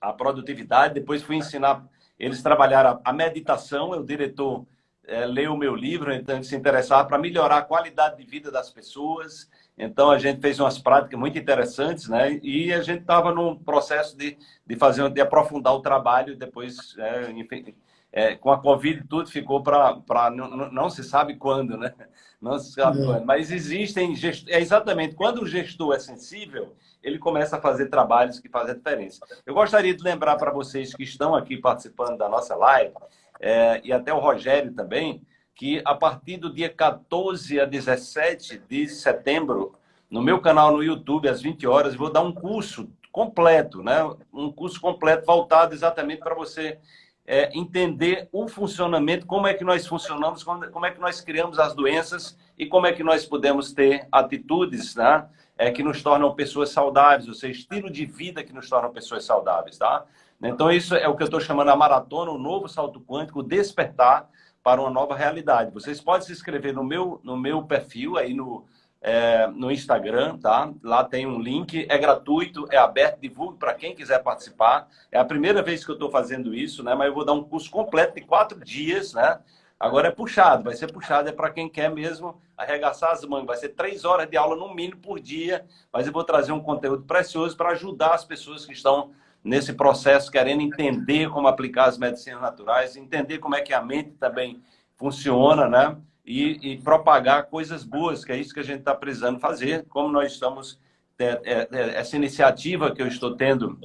a, produtividade. Depois fui ensinar eles trabalhar a, meditação. O diretor é, leu o meu livro, então se interessar para melhorar a qualidade de vida das pessoas. Então, a gente fez umas práticas muito interessantes, né? E a gente estava num processo de, de fazer, de aprofundar o trabalho. Depois, é, enfim, é, com a Covid, tudo ficou para... Não, não se sabe quando, né? Não se sabe é. quando. Mas existem... Gest... É exatamente, quando o gestor é sensível, ele começa a fazer trabalhos que fazem a diferença. Eu gostaria de lembrar para vocês que estão aqui participando da nossa live, é, e até o Rogério também, que a partir do dia 14 a 17 de setembro, no meu canal no YouTube, às 20 horas, vou dar um curso completo, né? um curso completo voltado exatamente para você é, entender o funcionamento, como é que nós funcionamos, como, é que nós criamos as doenças e como é que nós podemos ter atitudes né? é, que nos tornam pessoas saudáveis, ou seja, estilo de vida que nos tornam pessoas saudáveis. Tá? Então, isso é o que eu estou chamando a maratona, o novo salto quântico, despertar para uma nova realidade. Vocês podem se inscrever no meu, no meu perfil aí no, é, no Instagram, tá? Lá tem um link, é gratuito, é aberto, divulgo para quem quiser participar. É a primeira vez que eu estou fazendo isso, né? Mas eu vou dar um curso completo de quatro dias, né? Agora é puxado, vai ser puxado, é para quem quer mesmo arregaçar as mãos. Vai ser três horas de aula no mínimo por dia, mas eu vou trazer um conteúdo precioso para ajudar as pessoas que estão nesse processo, querendo entender como aplicar as medicinas naturais, entender como é que a mente também funciona, né? E, e propagar coisas boas, que é isso que a gente está precisando fazer, como nós estamos... É, é, é, essa iniciativa que eu estou tendo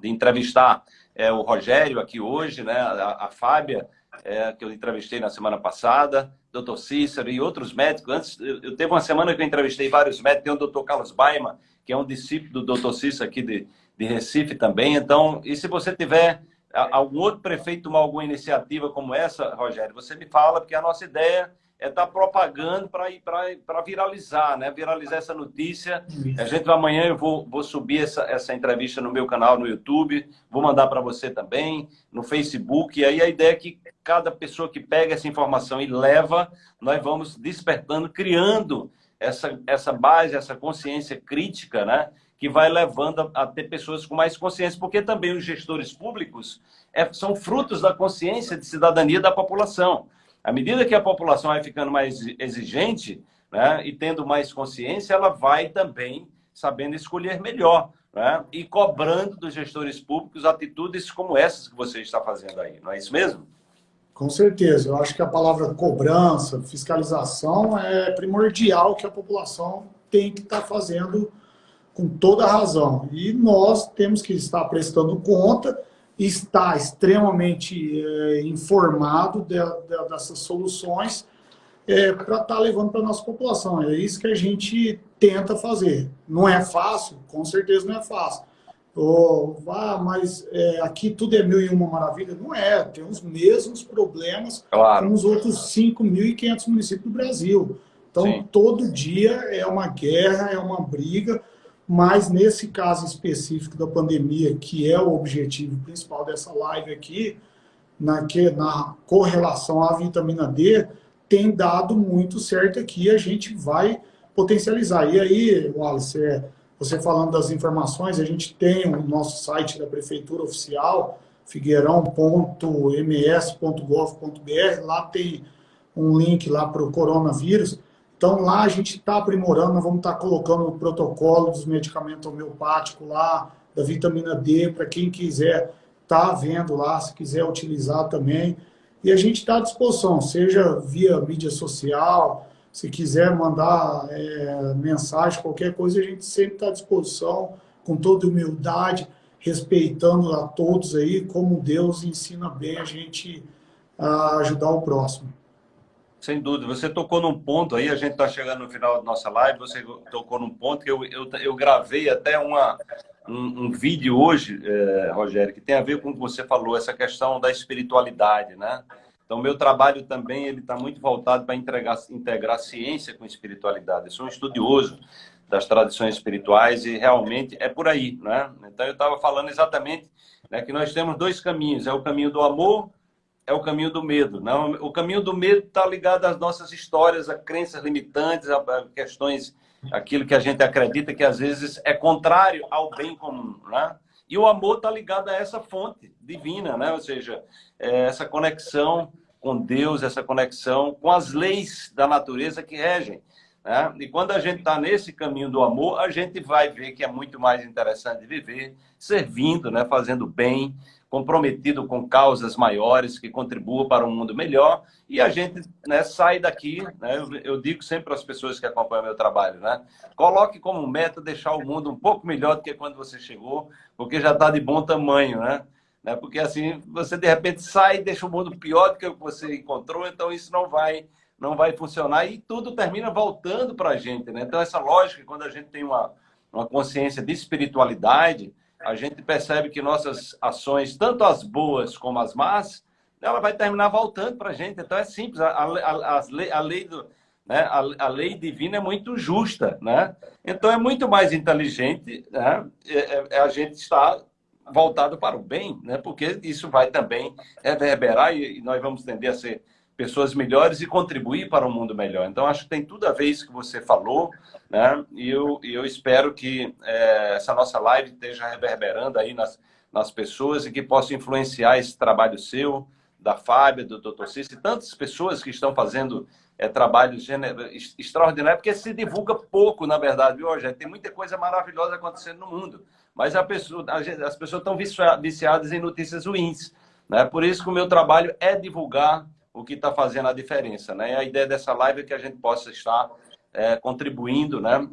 de entrevistar é, o Rogério aqui hoje, né? A, a Fábia, é, que eu entrevistei na semana passada, doutor Cícero e outros médicos. Antes, eu, eu teve uma semana que eu entrevistei vários médicos, tem o doutor Carlos Baima, que é um discípulo do doutor Cícero aqui de, de Recife também. Então, e se você tiver algum outro prefeito tomar alguma iniciativa como essa, Rogério, você me fala, porque a nossa ideia é estar tá propagando para viralizar, né? Viralizar essa notícia. A gente amanhã eu vou, vou subir essa, essa entrevista no meu canal no YouTube, vou mandar para você também, no Facebook. E aí a ideia é que cada pessoa que pega essa informação e leva, nós vamos despertando, criando essa, essa base, essa consciência crítica, né? Que vai levando a, a, ter pessoas com mais consciência, porque também os gestores públicos é, são frutos da consciência de cidadania da população. À medida que a população vai ficando mais exigente né, e tendo mais consciência, ela vai também sabendo escolher melhor né, e cobrando dos gestores públicos atitudes como essas que você está fazendo aí, não é isso mesmo? Com certeza. Eu acho que a palavra cobrança, fiscalização é primordial que a população tem que estar fazendo com toda a razão. E nós temos que estar prestando conta, estar extremamente é, informado de, de, dessas soluções é, para estar tá levando para a nossa população. É isso que a gente tenta fazer. Não é fácil? Com certeza não é fácil. Oh, ah, mas é, aqui tudo é mil e uma maravilha. Não é, tem os mesmos problemas claro. com os outros 5.500 municípios do Brasil. Então, Sim. todo dia é uma guerra, é uma briga, mas nesse caso específico da pandemia, que é o objetivo principal dessa live aqui, na, que, na correlação à vitamina D, tem dado muito certo aqui, a gente vai potencializar. E aí, Wallace, é, você falando das informações, a gente tem o nosso site da Prefeitura Oficial, figueirão.ms.gov.br, lá tem um link lá para o coronavírus. Então lá a gente está aprimorando, nós vamos estar tá colocando o protocolo dos medicamentos homeopáticos lá, da vitamina D, para quem quiser tá vendo lá, se quiser utilizar também. E a gente está à disposição, seja via mídia social, se quiser mandar é, mensagem, qualquer coisa, a gente sempre está à disposição, com toda humildade, respeitando a todos aí, como Deus ensina bem a gente a ajudar o próximo. Sem dúvida. Você tocou num ponto aí, a gente está chegando no final da nossa live, você tocou num ponto que eu, eu, eu gravei até uma, um, um vídeo hoje, é, Rogério, que tem a ver com o que você falou, essa questão da espiritualidade, né? Então, meu trabalho também ele está muito voltado para integrar, integrar ciência com espiritualidade. Eu sou um estudioso das tradições espirituais e realmente é por aí, né? Então, eu estava falando exatamente né, que nós temos dois caminhos. É o caminho do amor é o caminho do medo. Não? O caminho do medo está ligado às nossas histórias, a crenças limitantes, a questões, aquilo que a gente acredita que às vezes é contrário ao bem comum. Né? E o amor está ligado a essa fonte divina, né? ou seja, é essa conexão com Deus, essa conexão com as leis da natureza que regem. Né? E quando a gente está nesse caminho do amor, a gente vai ver que é muito mais interessante viver servindo, né? fazendo bem, comprometido com causas maiores que contribuam para um mundo melhor e a gente né, sai daqui, né, eu, eu, digo sempre para as pessoas que acompanham meu trabalho, né, coloque como meta deixar o mundo um pouco melhor do que quando você chegou, porque já está de bom tamanho, né? né? Porque assim, você de repente sai e deixa o mundo pior do que você encontrou, então isso não vai não vai funcionar e tudo termina voltando para a gente, né? Então essa lógica, quando a gente tem uma, uma consciência de espiritualidade, a gente percebe que nossas ações, tanto as boas como as más, ela vai terminar voltando para a gente. Então é simples, a, a, a, lei, a lei do, né? A, a, lei divina é muito justa, né? Então é muito mais inteligente né? é, é, é a gente estar voltado para o bem, né? Porque isso vai também reverberar e, e nós vamos tender a ser pessoas melhores e contribuir para um mundo melhor. Então, acho que tem tudo a ver isso que você falou, né? E eu, eu espero que é, essa nossa live esteja reverberando aí nas, nas pessoas e que possa influenciar esse trabalho seu, da Fábia, do Dr. Cícero, e tantas pessoas que estão fazendo é, trabalhos extraordinários, porque se divulga pouco, na verdade, Rogério? Tem muita coisa maravilhosa acontecendo no mundo, mas a pessoa, a gente, as pessoas estão viciadas em notícias ruins. Né? Por isso que o meu trabalho é divulgar o que está fazendo a diferença. Né? A ideia dessa live é que a gente possa estar é, contribuindo, né?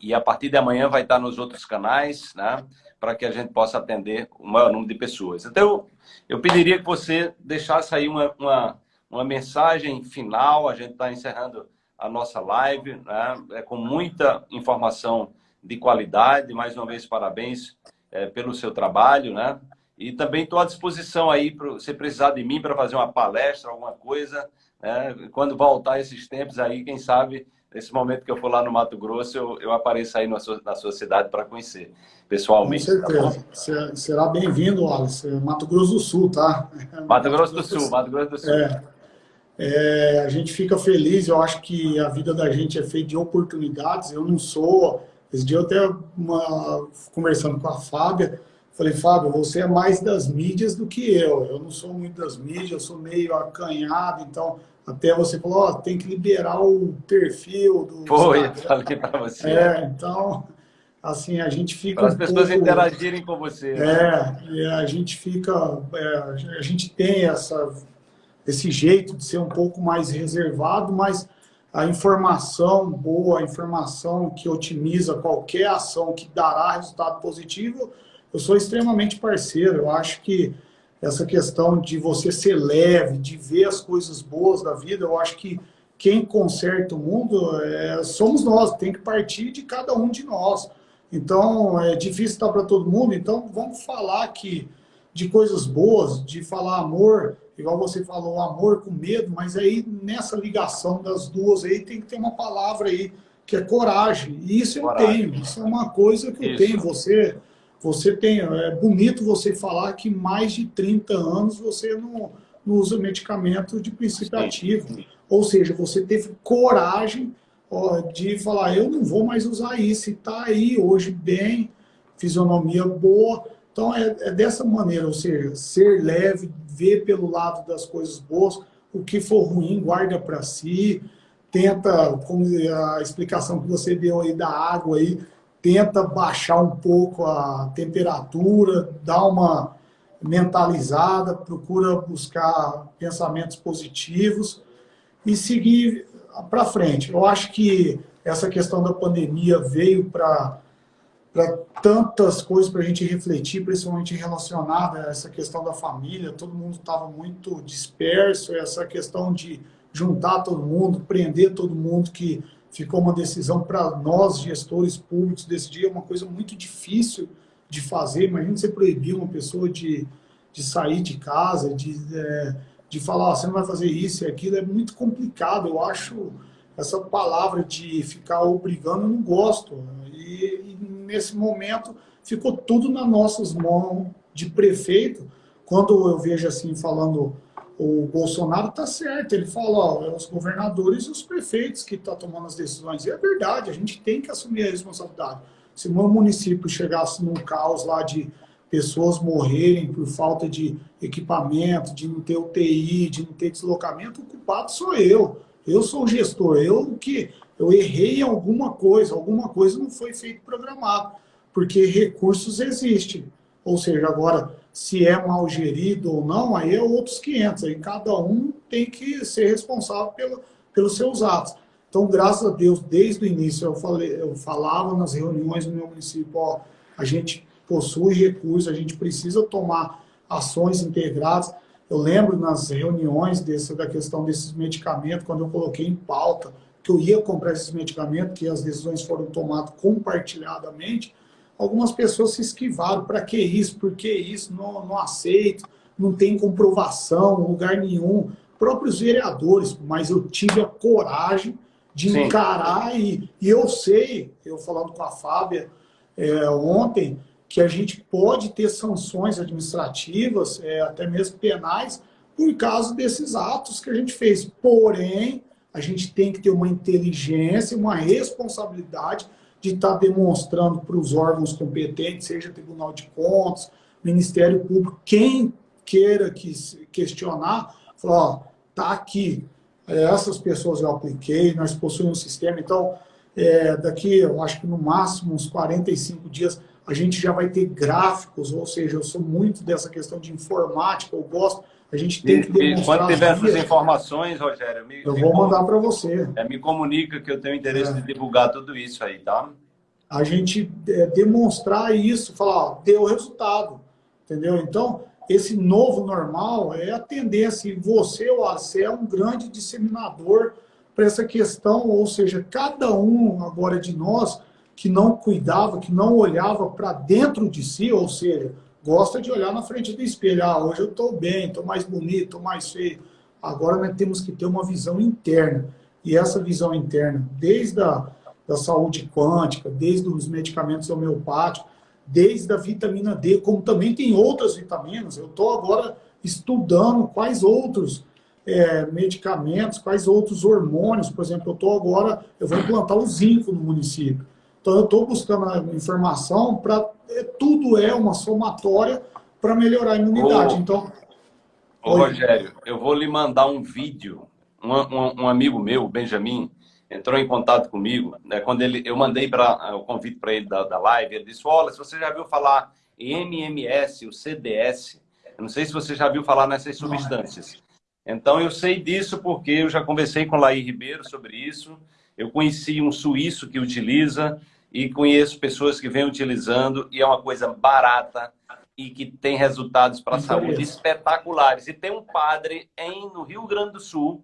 E a partir de amanhã vai estar nos outros canais, né? Para que a gente possa atender o maior número de pessoas. Então, eu, eu pediria que você deixasse aí uma, uma, uma mensagem final. A gente está encerrando a nossa live, né? É, com muita informação de qualidade. Mais uma vez, parabéns é, pelo seu trabalho, né? E também estou à disposição aí, para você precisar de mim para fazer uma palestra, alguma coisa. Né? Quando voltar esses tempos aí, quem sabe, nesse momento que eu for lá no Mato Grosso, eu, eu apareço aí na sua, na sua cidade para conhecer pessoalmente. Com tá certeza. Tá Será bem-vindo, Wallace. É Mato Grosso do Sul, tá? Mato Grosso do Sul, Mato Grosso do Sul. É. É, a gente fica feliz, eu acho que a vida da gente é feita de oportunidades. Eu não sou. Esse dia eu até uma, conversando com a Fábia, Falei, Fábio, você é mais das mídias do que eu. Eu não sou muito das mídias, eu sou meio acanhado, então até você falou, ó, tem que liberar o perfil do. Foi, falei para você. É, então, assim, a gente fica. Para as um pessoas pouco, interagirem com você. É, a gente fica. É, a gente tem essa, esse jeito de ser um pouco mais reservado, mas a informação boa, a informação que otimiza qualquer ação que dará resultado positivo eu sou extremamente parceiro. Eu acho que essa questão de você ser leve, de ver as coisas boas da vida, eu acho que quem conserta o mundo é, somos nós, tem que partir de cada um de nós. Então, é difícil estar para todo mundo, então vamos falar aqui de coisas boas, de falar amor, igual você falou, amor com medo, mas aí nessa ligação das duas aí tem que ter uma palavra aí, que é coragem. E isso coragem. eu tenho, isso é uma coisa que isso. eu tenho. Você você tem, é bonito você falar que mais de 30 anos você não, não usa medicamento de princípio ativo. Ou seja, você teve coragem ó, de falar, eu não vou mais usar isso, e está aí hoje bem, fisionomia boa. Então é, é, dessa maneira, ou seja, ser leve, ver pelo lado das coisas boas, o que for ruim, guarda para si, tenta, como a explicação que você deu aí da água aí, tenta baixar um pouco a temperatura, dá uma mentalizada, procura buscar pensamentos positivos e seguir para frente. Eu acho que essa questão da pandemia veio para tantas coisas para a gente refletir, principalmente relacionada a essa questão da família, todo mundo estava muito disperso, essa questão de juntar todo mundo, prender todo mundo, que ficou uma decisão para nós, gestores públicos, decidir, é uma coisa muito difícil de fazer, imagina você proibir uma pessoa de, de sair de casa, de, é, de falar, oh, você não vai fazer isso e aquilo, é muito complicado, eu acho essa palavra de ficar obrigando, eu não gosto, e, e nesse momento ficou tudo nas nossas mãos de prefeito. Quando eu vejo assim, falando, o Bolsonaro está certo, ele fala, ó, é os governadores e os prefeitos que estão tá tomando as decisões. E é verdade, a gente tem que assumir a responsabilidade. Se o meu município chegasse num caos lá de pessoas morrerem por falta de equipamento, de não ter UTI, de não ter deslocamento, o culpado sou eu. Eu sou o gestor, eu que eu errei em alguma coisa, alguma coisa não foi feito programado, porque recursos existem. Ou seja, agora, se é mal gerido ou não, aí é outros 500. Aí cada um tem que ser responsável pelo, pelos seus atos. Então, graças a Deus, desde o início, eu, falei, eu falava nas reuniões no meu município, ó, a gente possui recursos, a gente precisa tomar ações integradas. Eu lembro nas reuniões desse, da questão desses medicamentos, quando eu coloquei em pauta, que eu ia comprar esses medicamentos, que as decisões foram tomadas compartilhadamente, algumas pessoas se esquivaram. Para que isso? Por que isso? Não, não aceito, não tem comprovação, lugar nenhum. Próprios vereadores, mas eu tive a coragem de Sim. encarar e, e eu sei, eu falando com a Fábia é, ontem, que a gente pode ter sanções administrativas, é, até mesmo penais, por causa desses atos que a gente fez. Porém, a gente tem que ter uma inteligência, uma responsabilidade de estar tá demonstrando para os órgãos competentes, seja Tribunal de Contas, Ministério Público, quem queira que questionar, falar, ó, tá aqui, é, essas pessoas eu apliquei, nós possuímos um sistema, então, é, daqui, eu acho que no máximo uns 45 dias, a gente já vai ter gráficos, ou seja, eu sou muito dessa questão de informática, eu gosto, a gente tem que demonstrar... Quando tiver essas informações, Rogério... Me, eu vou mandar para você. É, me comunica que eu tenho interesse é. de divulgar tudo isso aí, tá? A gente é, demonstrar isso, falar, ó, deu resultado, entendeu? Então, esse novo normal é a tendência, e você, você é um grande disseminador para essa questão, ou seja, cada um agora de nós que não cuidava, que não olhava para dentro de si, ou seja, gosta de olhar na frente do espelho. Ah, hoje eu estou bem, estou mais bonito, estou mais feio. Agora nós temos que ter uma visão interna. E essa visão interna, desde a da saúde quântica, desde os medicamentos homeopáticos, desde a vitamina D, como também tem outras vitaminas. Eu estou agora estudando quais outros é, medicamentos, quais outros hormônios. Por exemplo, eu estou agora, eu vou implantar o zinco no município. Então eu estou buscando a informação para é, tudo é uma somatória para melhorar a imunidade. Ô, então, ô Rogério, eu vou lhe mandar um vídeo. Um, um, um, amigo meu, Benjamin, entrou em contato comigo. Né, quando ele, eu mandei pra, o convite para ele da, da live, ele disse: Olha, se você já viu falar em MMS, o CDS, eu não sei se você já viu falar nessas substâncias. Então eu sei disso porque eu já conversei com Laí Ribeiro sobre isso. Eu conheci um suíço que utiliza e conheço pessoas que vêm utilizando e é uma coisa barata e que tem resultados para a saúde espetaculares. E tem um padre em, no Rio Grande do Sul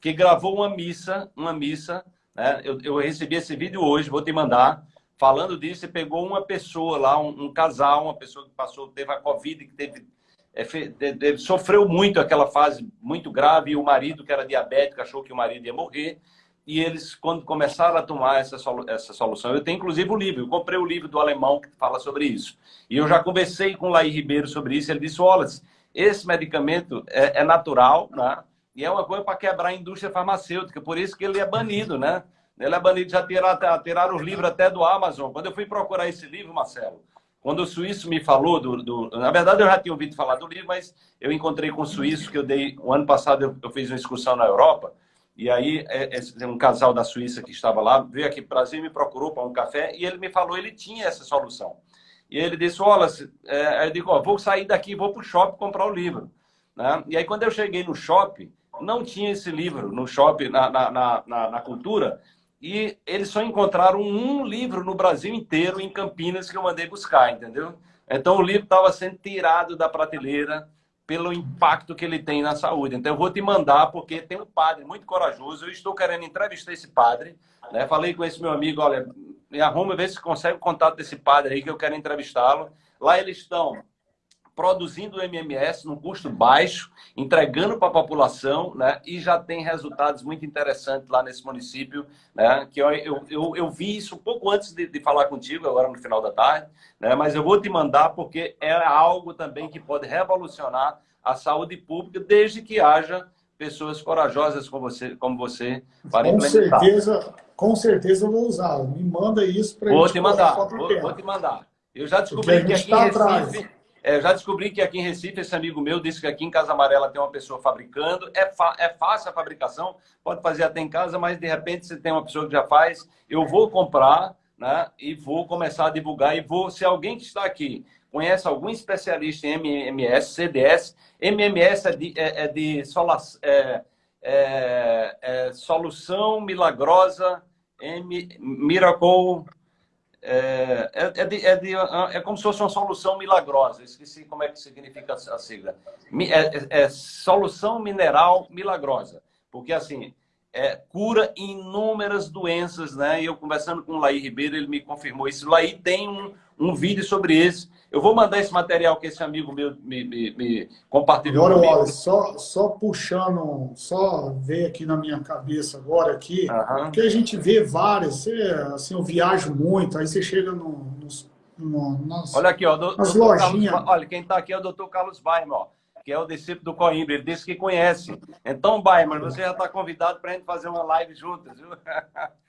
que gravou uma missa, uma missa, né? eu, eu recebi esse vídeo hoje, vou te mandar, falando disso, e pegou uma pessoa lá, um, um casal, uma pessoa que passou, teve a Covid, que teve é, sofreu muito aquela fase muito grave, e o marido, que era diabético, achou que o marido ia morrer, e eles, quando começaram a tomar essa, solu essa solução, eu tenho inclusive o livro, eu comprei o livro do alemão que fala sobre isso. E eu já conversei com o Laí Ribeiro sobre isso, ele disse, olha, esse medicamento é, é natural, né? E é uma coisa para quebrar a indústria farmacêutica, por isso que ele é banido, né? Ele é banido, já tiraram, tiraram os livros até do Amazon. Quando eu fui procurar esse livro, Marcelo, quando o suíço me falou do, do, Na verdade, eu já tinha ouvido falar do livro, mas eu encontrei com o suíço que eu dei. O ano passado eu, eu fiz uma excursão na Europa, e aí é, é, um casal da Suíça que estava lá veio aqui para o Brasil me procurou para um café, e ele me falou ele tinha essa solução. E ele disse: Olha, é, eu digo, vou sair daqui, vou para o shopping comprar o livro. Né? E aí, quando eu cheguei no shopping, não tinha esse livro no shopping, na, na, na, na cultura, e eles só encontraram um livro no Brasil inteiro, em Campinas, que eu mandei buscar, entendeu? Então o livro estava sendo tirado da prateleira pelo impacto que ele tem na saúde. Então eu vou te mandar, porque tem um padre muito corajoso, eu estou querendo entrevistar esse padre, né? Falei com esse meu amigo, olha, me arruma, vê se consegue o contato desse padre aí, que eu quero entrevistá-lo. Lá eles estão produzindo o MMS num custo baixo, entregando para a população, né? E já tem resultados muito interessantes lá nesse município, né? Que eu, eu, eu, vi isso um pouco antes de, de, falar contigo, agora no final da tarde, né? Mas eu vou te mandar porque é algo também que pode revolucionar a saúde pública, desde que haja pessoas corajosas como você, como você para com implementar. Certeza, com certeza eu vou usar. Me manda isso para Vou te mandar, vou, vou, te mandar. Eu já descobri que aqui tá em Recife, atrás. É, já descobri que aqui em Recife, esse amigo meu disse que aqui em Casa Amarela tem uma pessoa fabricando. É, é fácil a fabricação, pode fazer até em casa, mas de repente você tem uma pessoa que já faz. Eu vou comprar né, e vou começar a divulgar. E vou, se alguém que está aqui conhece algum especialista em MMS, CDS, MMS é de, é, é de sola, é, é, é, solução milagrosa, M, Miracle é, é, é, de, é, de, é, como se fosse uma solução milagrosa. Esqueci como é que significa a sigla. É, é, é solução mineral milagrosa. Porque, assim, é, cura inúmeras doenças, né? E eu conversando com o Laí Ribeiro, ele me confirmou isso. O Laí tem um, um vídeo sobre isso. Eu vou mandar esse material que esse amigo meu me, me, me compartilhou. Agora, olha, só, só puxando, só ver aqui na minha cabeça agora aqui, uhum. porque a gente vê várias, você, assim, eu viajo muito, aí você chega no, nos, no, nas, olha aqui, ó, do, nas lojinhas. Carlos, olha, quem está aqui é o doutor Carlos Baima, ó que é o discípulo do Coimbra. Ele disse que conhece. Então, Baima, você já está convidado para a gente fazer uma live juntas, viu?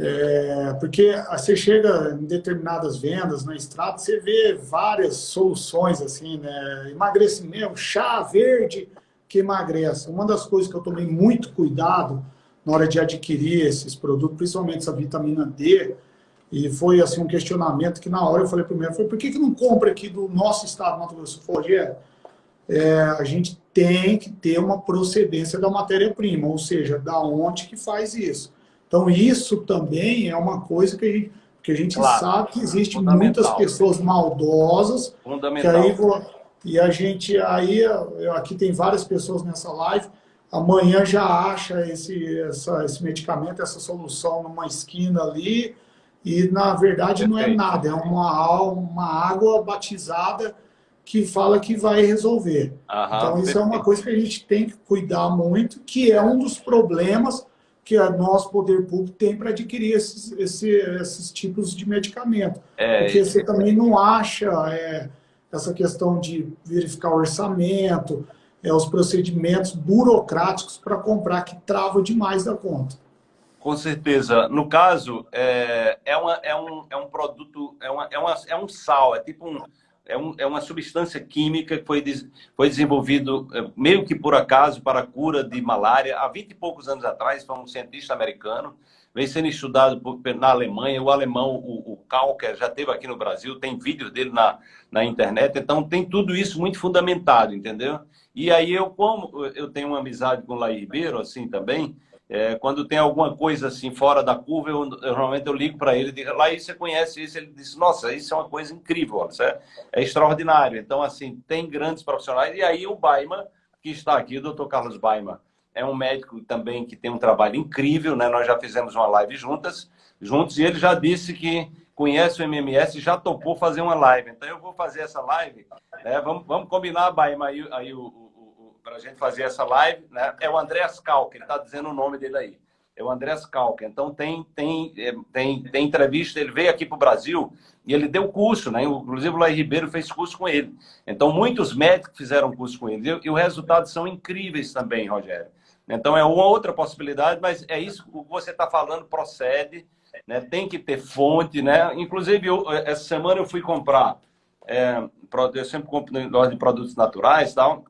É, porque você chega em determinadas vendas na estrada, você vê várias soluções assim, né? Emagrecimento, chá verde que emagrece. Uma das coisas que eu tomei muito cuidado na hora de adquirir esses produtos, principalmente essa vitamina D, e foi assim um questionamento que na hora eu falei primeiro, foi por que, que não compra aqui do nosso estado do Mato Grosso? Rogério, é, a gente tem que ter uma procedência da matéria-prima, ou seja, da onde que faz isso. Então, isso também é uma coisa que a gente, que a gente claro. sabe que existe muitas pessoas maldosas. Que aí, e a gente, aí, aqui tem várias pessoas nessa live, amanhã já acha esse, essa, esse medicamento, essa solução numa esquina ali, e na verdade não é nada, é uma, uma água batizada que fala que vai resolver. Aham, então isso perfeito. é uma coisa que a gente tem que cuidar muito, que é um dos problemas que o nosso poder público tem para adquirir esses, esses, esses, tipos de medicamento. É, Porque você também não acha é, essa questão de verificar o orçamento, é, os procedimentos burocráticos para comprar que trava demais da conta. Com certeza. No caso, é, é, uma, é, um, é um produto, é, uma, é, uma, é um sal, é tipo um é, um, é uma substância química que foi, foi desenvolvido é, meio que por acaso para a cura de malária. Há 20 e poucos anos atrás, foi um cientista americano, vem sendo estudado por, na Alemanha. O alemão, o, o Kalker, já esteve aqui no Brasil, tem vídeos dele na, na internet. Então, tem tudo isso muito fundamentado, entendeu? E aí, eu, como eu tenho uma amizade com o Laí Ribeiro, assim também, é, quando tem alguma coisa assim fora da curva, eu, eu normalmente eu ligo para ele digo, lá você conhece isso? Ele diz, nossa, isso é uma coisa incrível, isso é, é, extraordinário. Então, assim, tem grandes profissionais. E aí o Baima, que está aqui, o doutor Carlos Baima, é um médico também que tem um trabalho incrível, né? Nós já fizemos uma live juntas, juntos, e ele já disse que conhece o MMS e já topou fazer uma live. Então, eu vou fazer essa live, né? vamos, vamos combinar, Baima, aí, aí o para a gente fazer essa live, né? É o Andréas Calca, ele está dizendo o nome dele aí. É o Andréas Calca. Então tem, tem, é, tem, tem entrevista, ele veio aqui para o Brasil e ele deu curso, né? Inclusive o Laí Ribeiro fez curso com ele. Então muitos médicos fizeram curso com ele. E, os resultados são incríveis também, Rogério. Então é uma outra possibilidade, mas é isso que você está falando, procede, né? tem que ter fonte. Né? Inclusive, eu, essa semana eu fui comprar, é, eu sempre compro em de produtos naturais tal,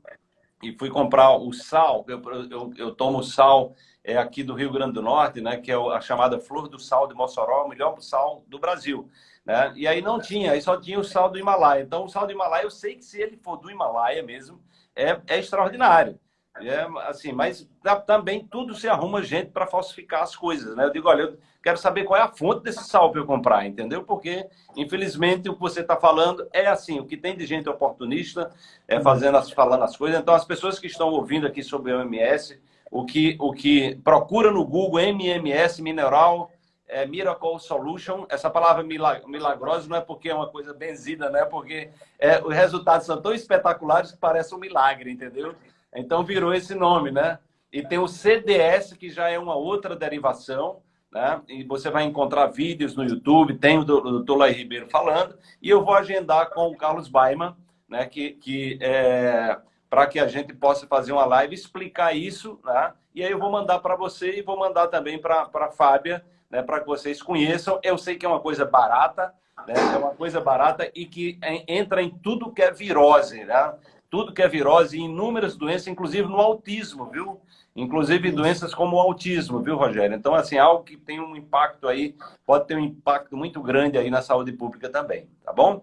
e fui comprar o sal, eu, eu, eu tomo sal é, aqui do Rio Grande do Norte, né, que é a chamada flor do sal de Mossoró, o melhor sal do Brasil. Né? E aí não tinha, aí só tinha o sal do Himalaia. Então o sal do Himalaia, eu sei que se ele for do Himalaia mesmo, é, é extraordinário. É, assim, mas também tudo se arruma gente para falsificar as coisas, né? Eu digo, olha, eu quero saber qual é a fonte desse sal para eu comprar, entendeu? Porque, infelizmente, o que você está falando é assim, o que tem de gente oportunista é fazendo as, falando as coisas. Então, as pessoas que estão ouvindo aqui sobre o MMS, o que, o que procura no Google MMS Mineral é, Miracle Solution, essa palavra milagrosa não é porque é uma coisa benzida, né? Porque é, os resultados são tão espetaculares que parece um milagre, entendeu? Então virou esse nome, né? E tem o CDS, que já é uma outra derivação, né? E você vai encontrar vídeos no YouTube, tem o doutor Lai Ribeiro falando, e eu vou agendar com o Carlos Baiman, né? Que, que é, para que a gente possa fazer uma live explicar isso, né? E aí eu vou mandar para você e vou mandar também para a Fábia, né? Para que vocês conheçam. Eu sei que é uma coisa barata, né? É uma coisa barata e que entra em tudo que é virose, né? Tudo que é virose e inúmeras doenças, inclusive no autismo, viu? Inclusive doenças como o autismo, viu, Rogério? Então, assim, algo que tem um impacto aí, pode ter um impacto muito grande aí na saúde pública também, tá bom?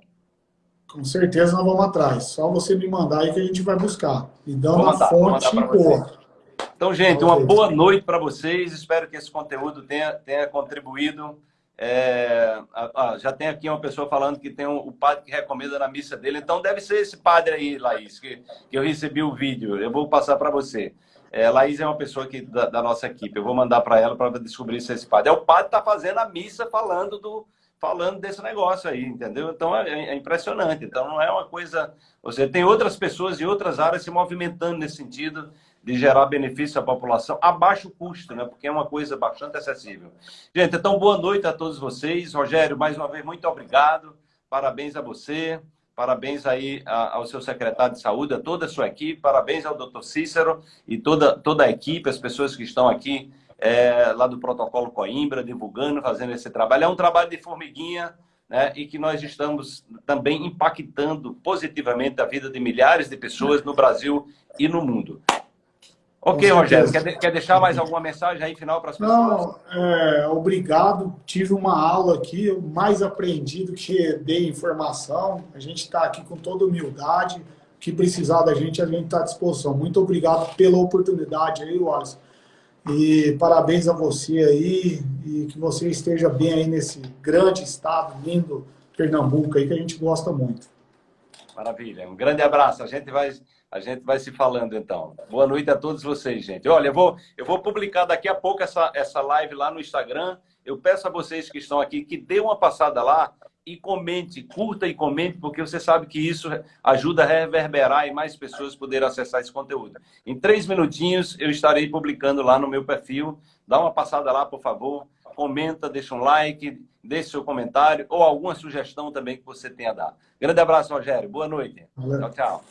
Com certeza nós vamos atrás. Só você me mandar aí que a gente vai buscar. E dando a fonte boa. Então, gente, uma boa noite para vocês. Espero que esse conteúdo tenha, tenha contribuído é, ah, já tem aqui uma pessoa falando que tem um, o padre que recomenda na missa dele. Então deve ser esse padre aí, Laís, que, que eu recebi o vídeo. Eu vou passar para você. É, Laís é uma pessoa aqui da, da nossa equipe. Eu vou mandar para ela para descobrir se é esse padre. É o padre que está fazendo a missa falando do falando desse negócio aí, entendeu? Então é, é impressionante. Então não é uma coisa. Você tem outras pessoas em outras áreas se movimentando nesse sentido de gerar benefício à população a baixo custo, né? Porque é uma coisa bastante acessível. Gente, então boa noite a todos vocês. Rogério, mais uma vez, muito obrigado. Parabéns a você. Parabéns aí ao seu secretário de saúde, a toda a sua equipe. Parabéns ao doutor Cícero e toda, toda a equipe, as pessoas que estão aqui é, lá do Protocolo Coimbra, divulgando, fazendo esse trabalho. É um trabalho de formiguinha, né, e que nós estamos também impactando positivamente a vida de milhares de pessoas no Brasil e no mundo. Ok, Rogério, quer, quer deixar mais alguma mensagem aí final para as pessoas? Não, é, obrigado. Tive uma aula aqui, eu mais aprendi do que dei informação. A gente está aqui com toda humildade. O que precisar da gente, a gente está à disposição. Muito obrigado pela oportunidade aí, Wallace. E parabéns a você aí e que você esteja bem aí nesse grande estado, lindo Pernambuco aí, que a gente gosta muito. Maravilha. Um grande abraço. A gente vai a gente vai se falando então. Boa noite a todos vocês, gente. Olha, eu vou, eu vou publicar daqui a pouco essa, essa live lá no Instagram. Eu peço a vocês que estão aqui que dê uma passada lá e comente, curta e comente, porque você sabe que isso ajuda a reverberar e mais pessoas poderem acessar esse conteúdo. Em três minutinhos eu estarei publicando lá no meu perfil. Dá uma passada lá, por favor. Comenta, deixa um like, deixe seu comentário ou alguma sugestão também que você tenha a dar. Grande abraço, Rogério. Boa noite. Tchau, tchau.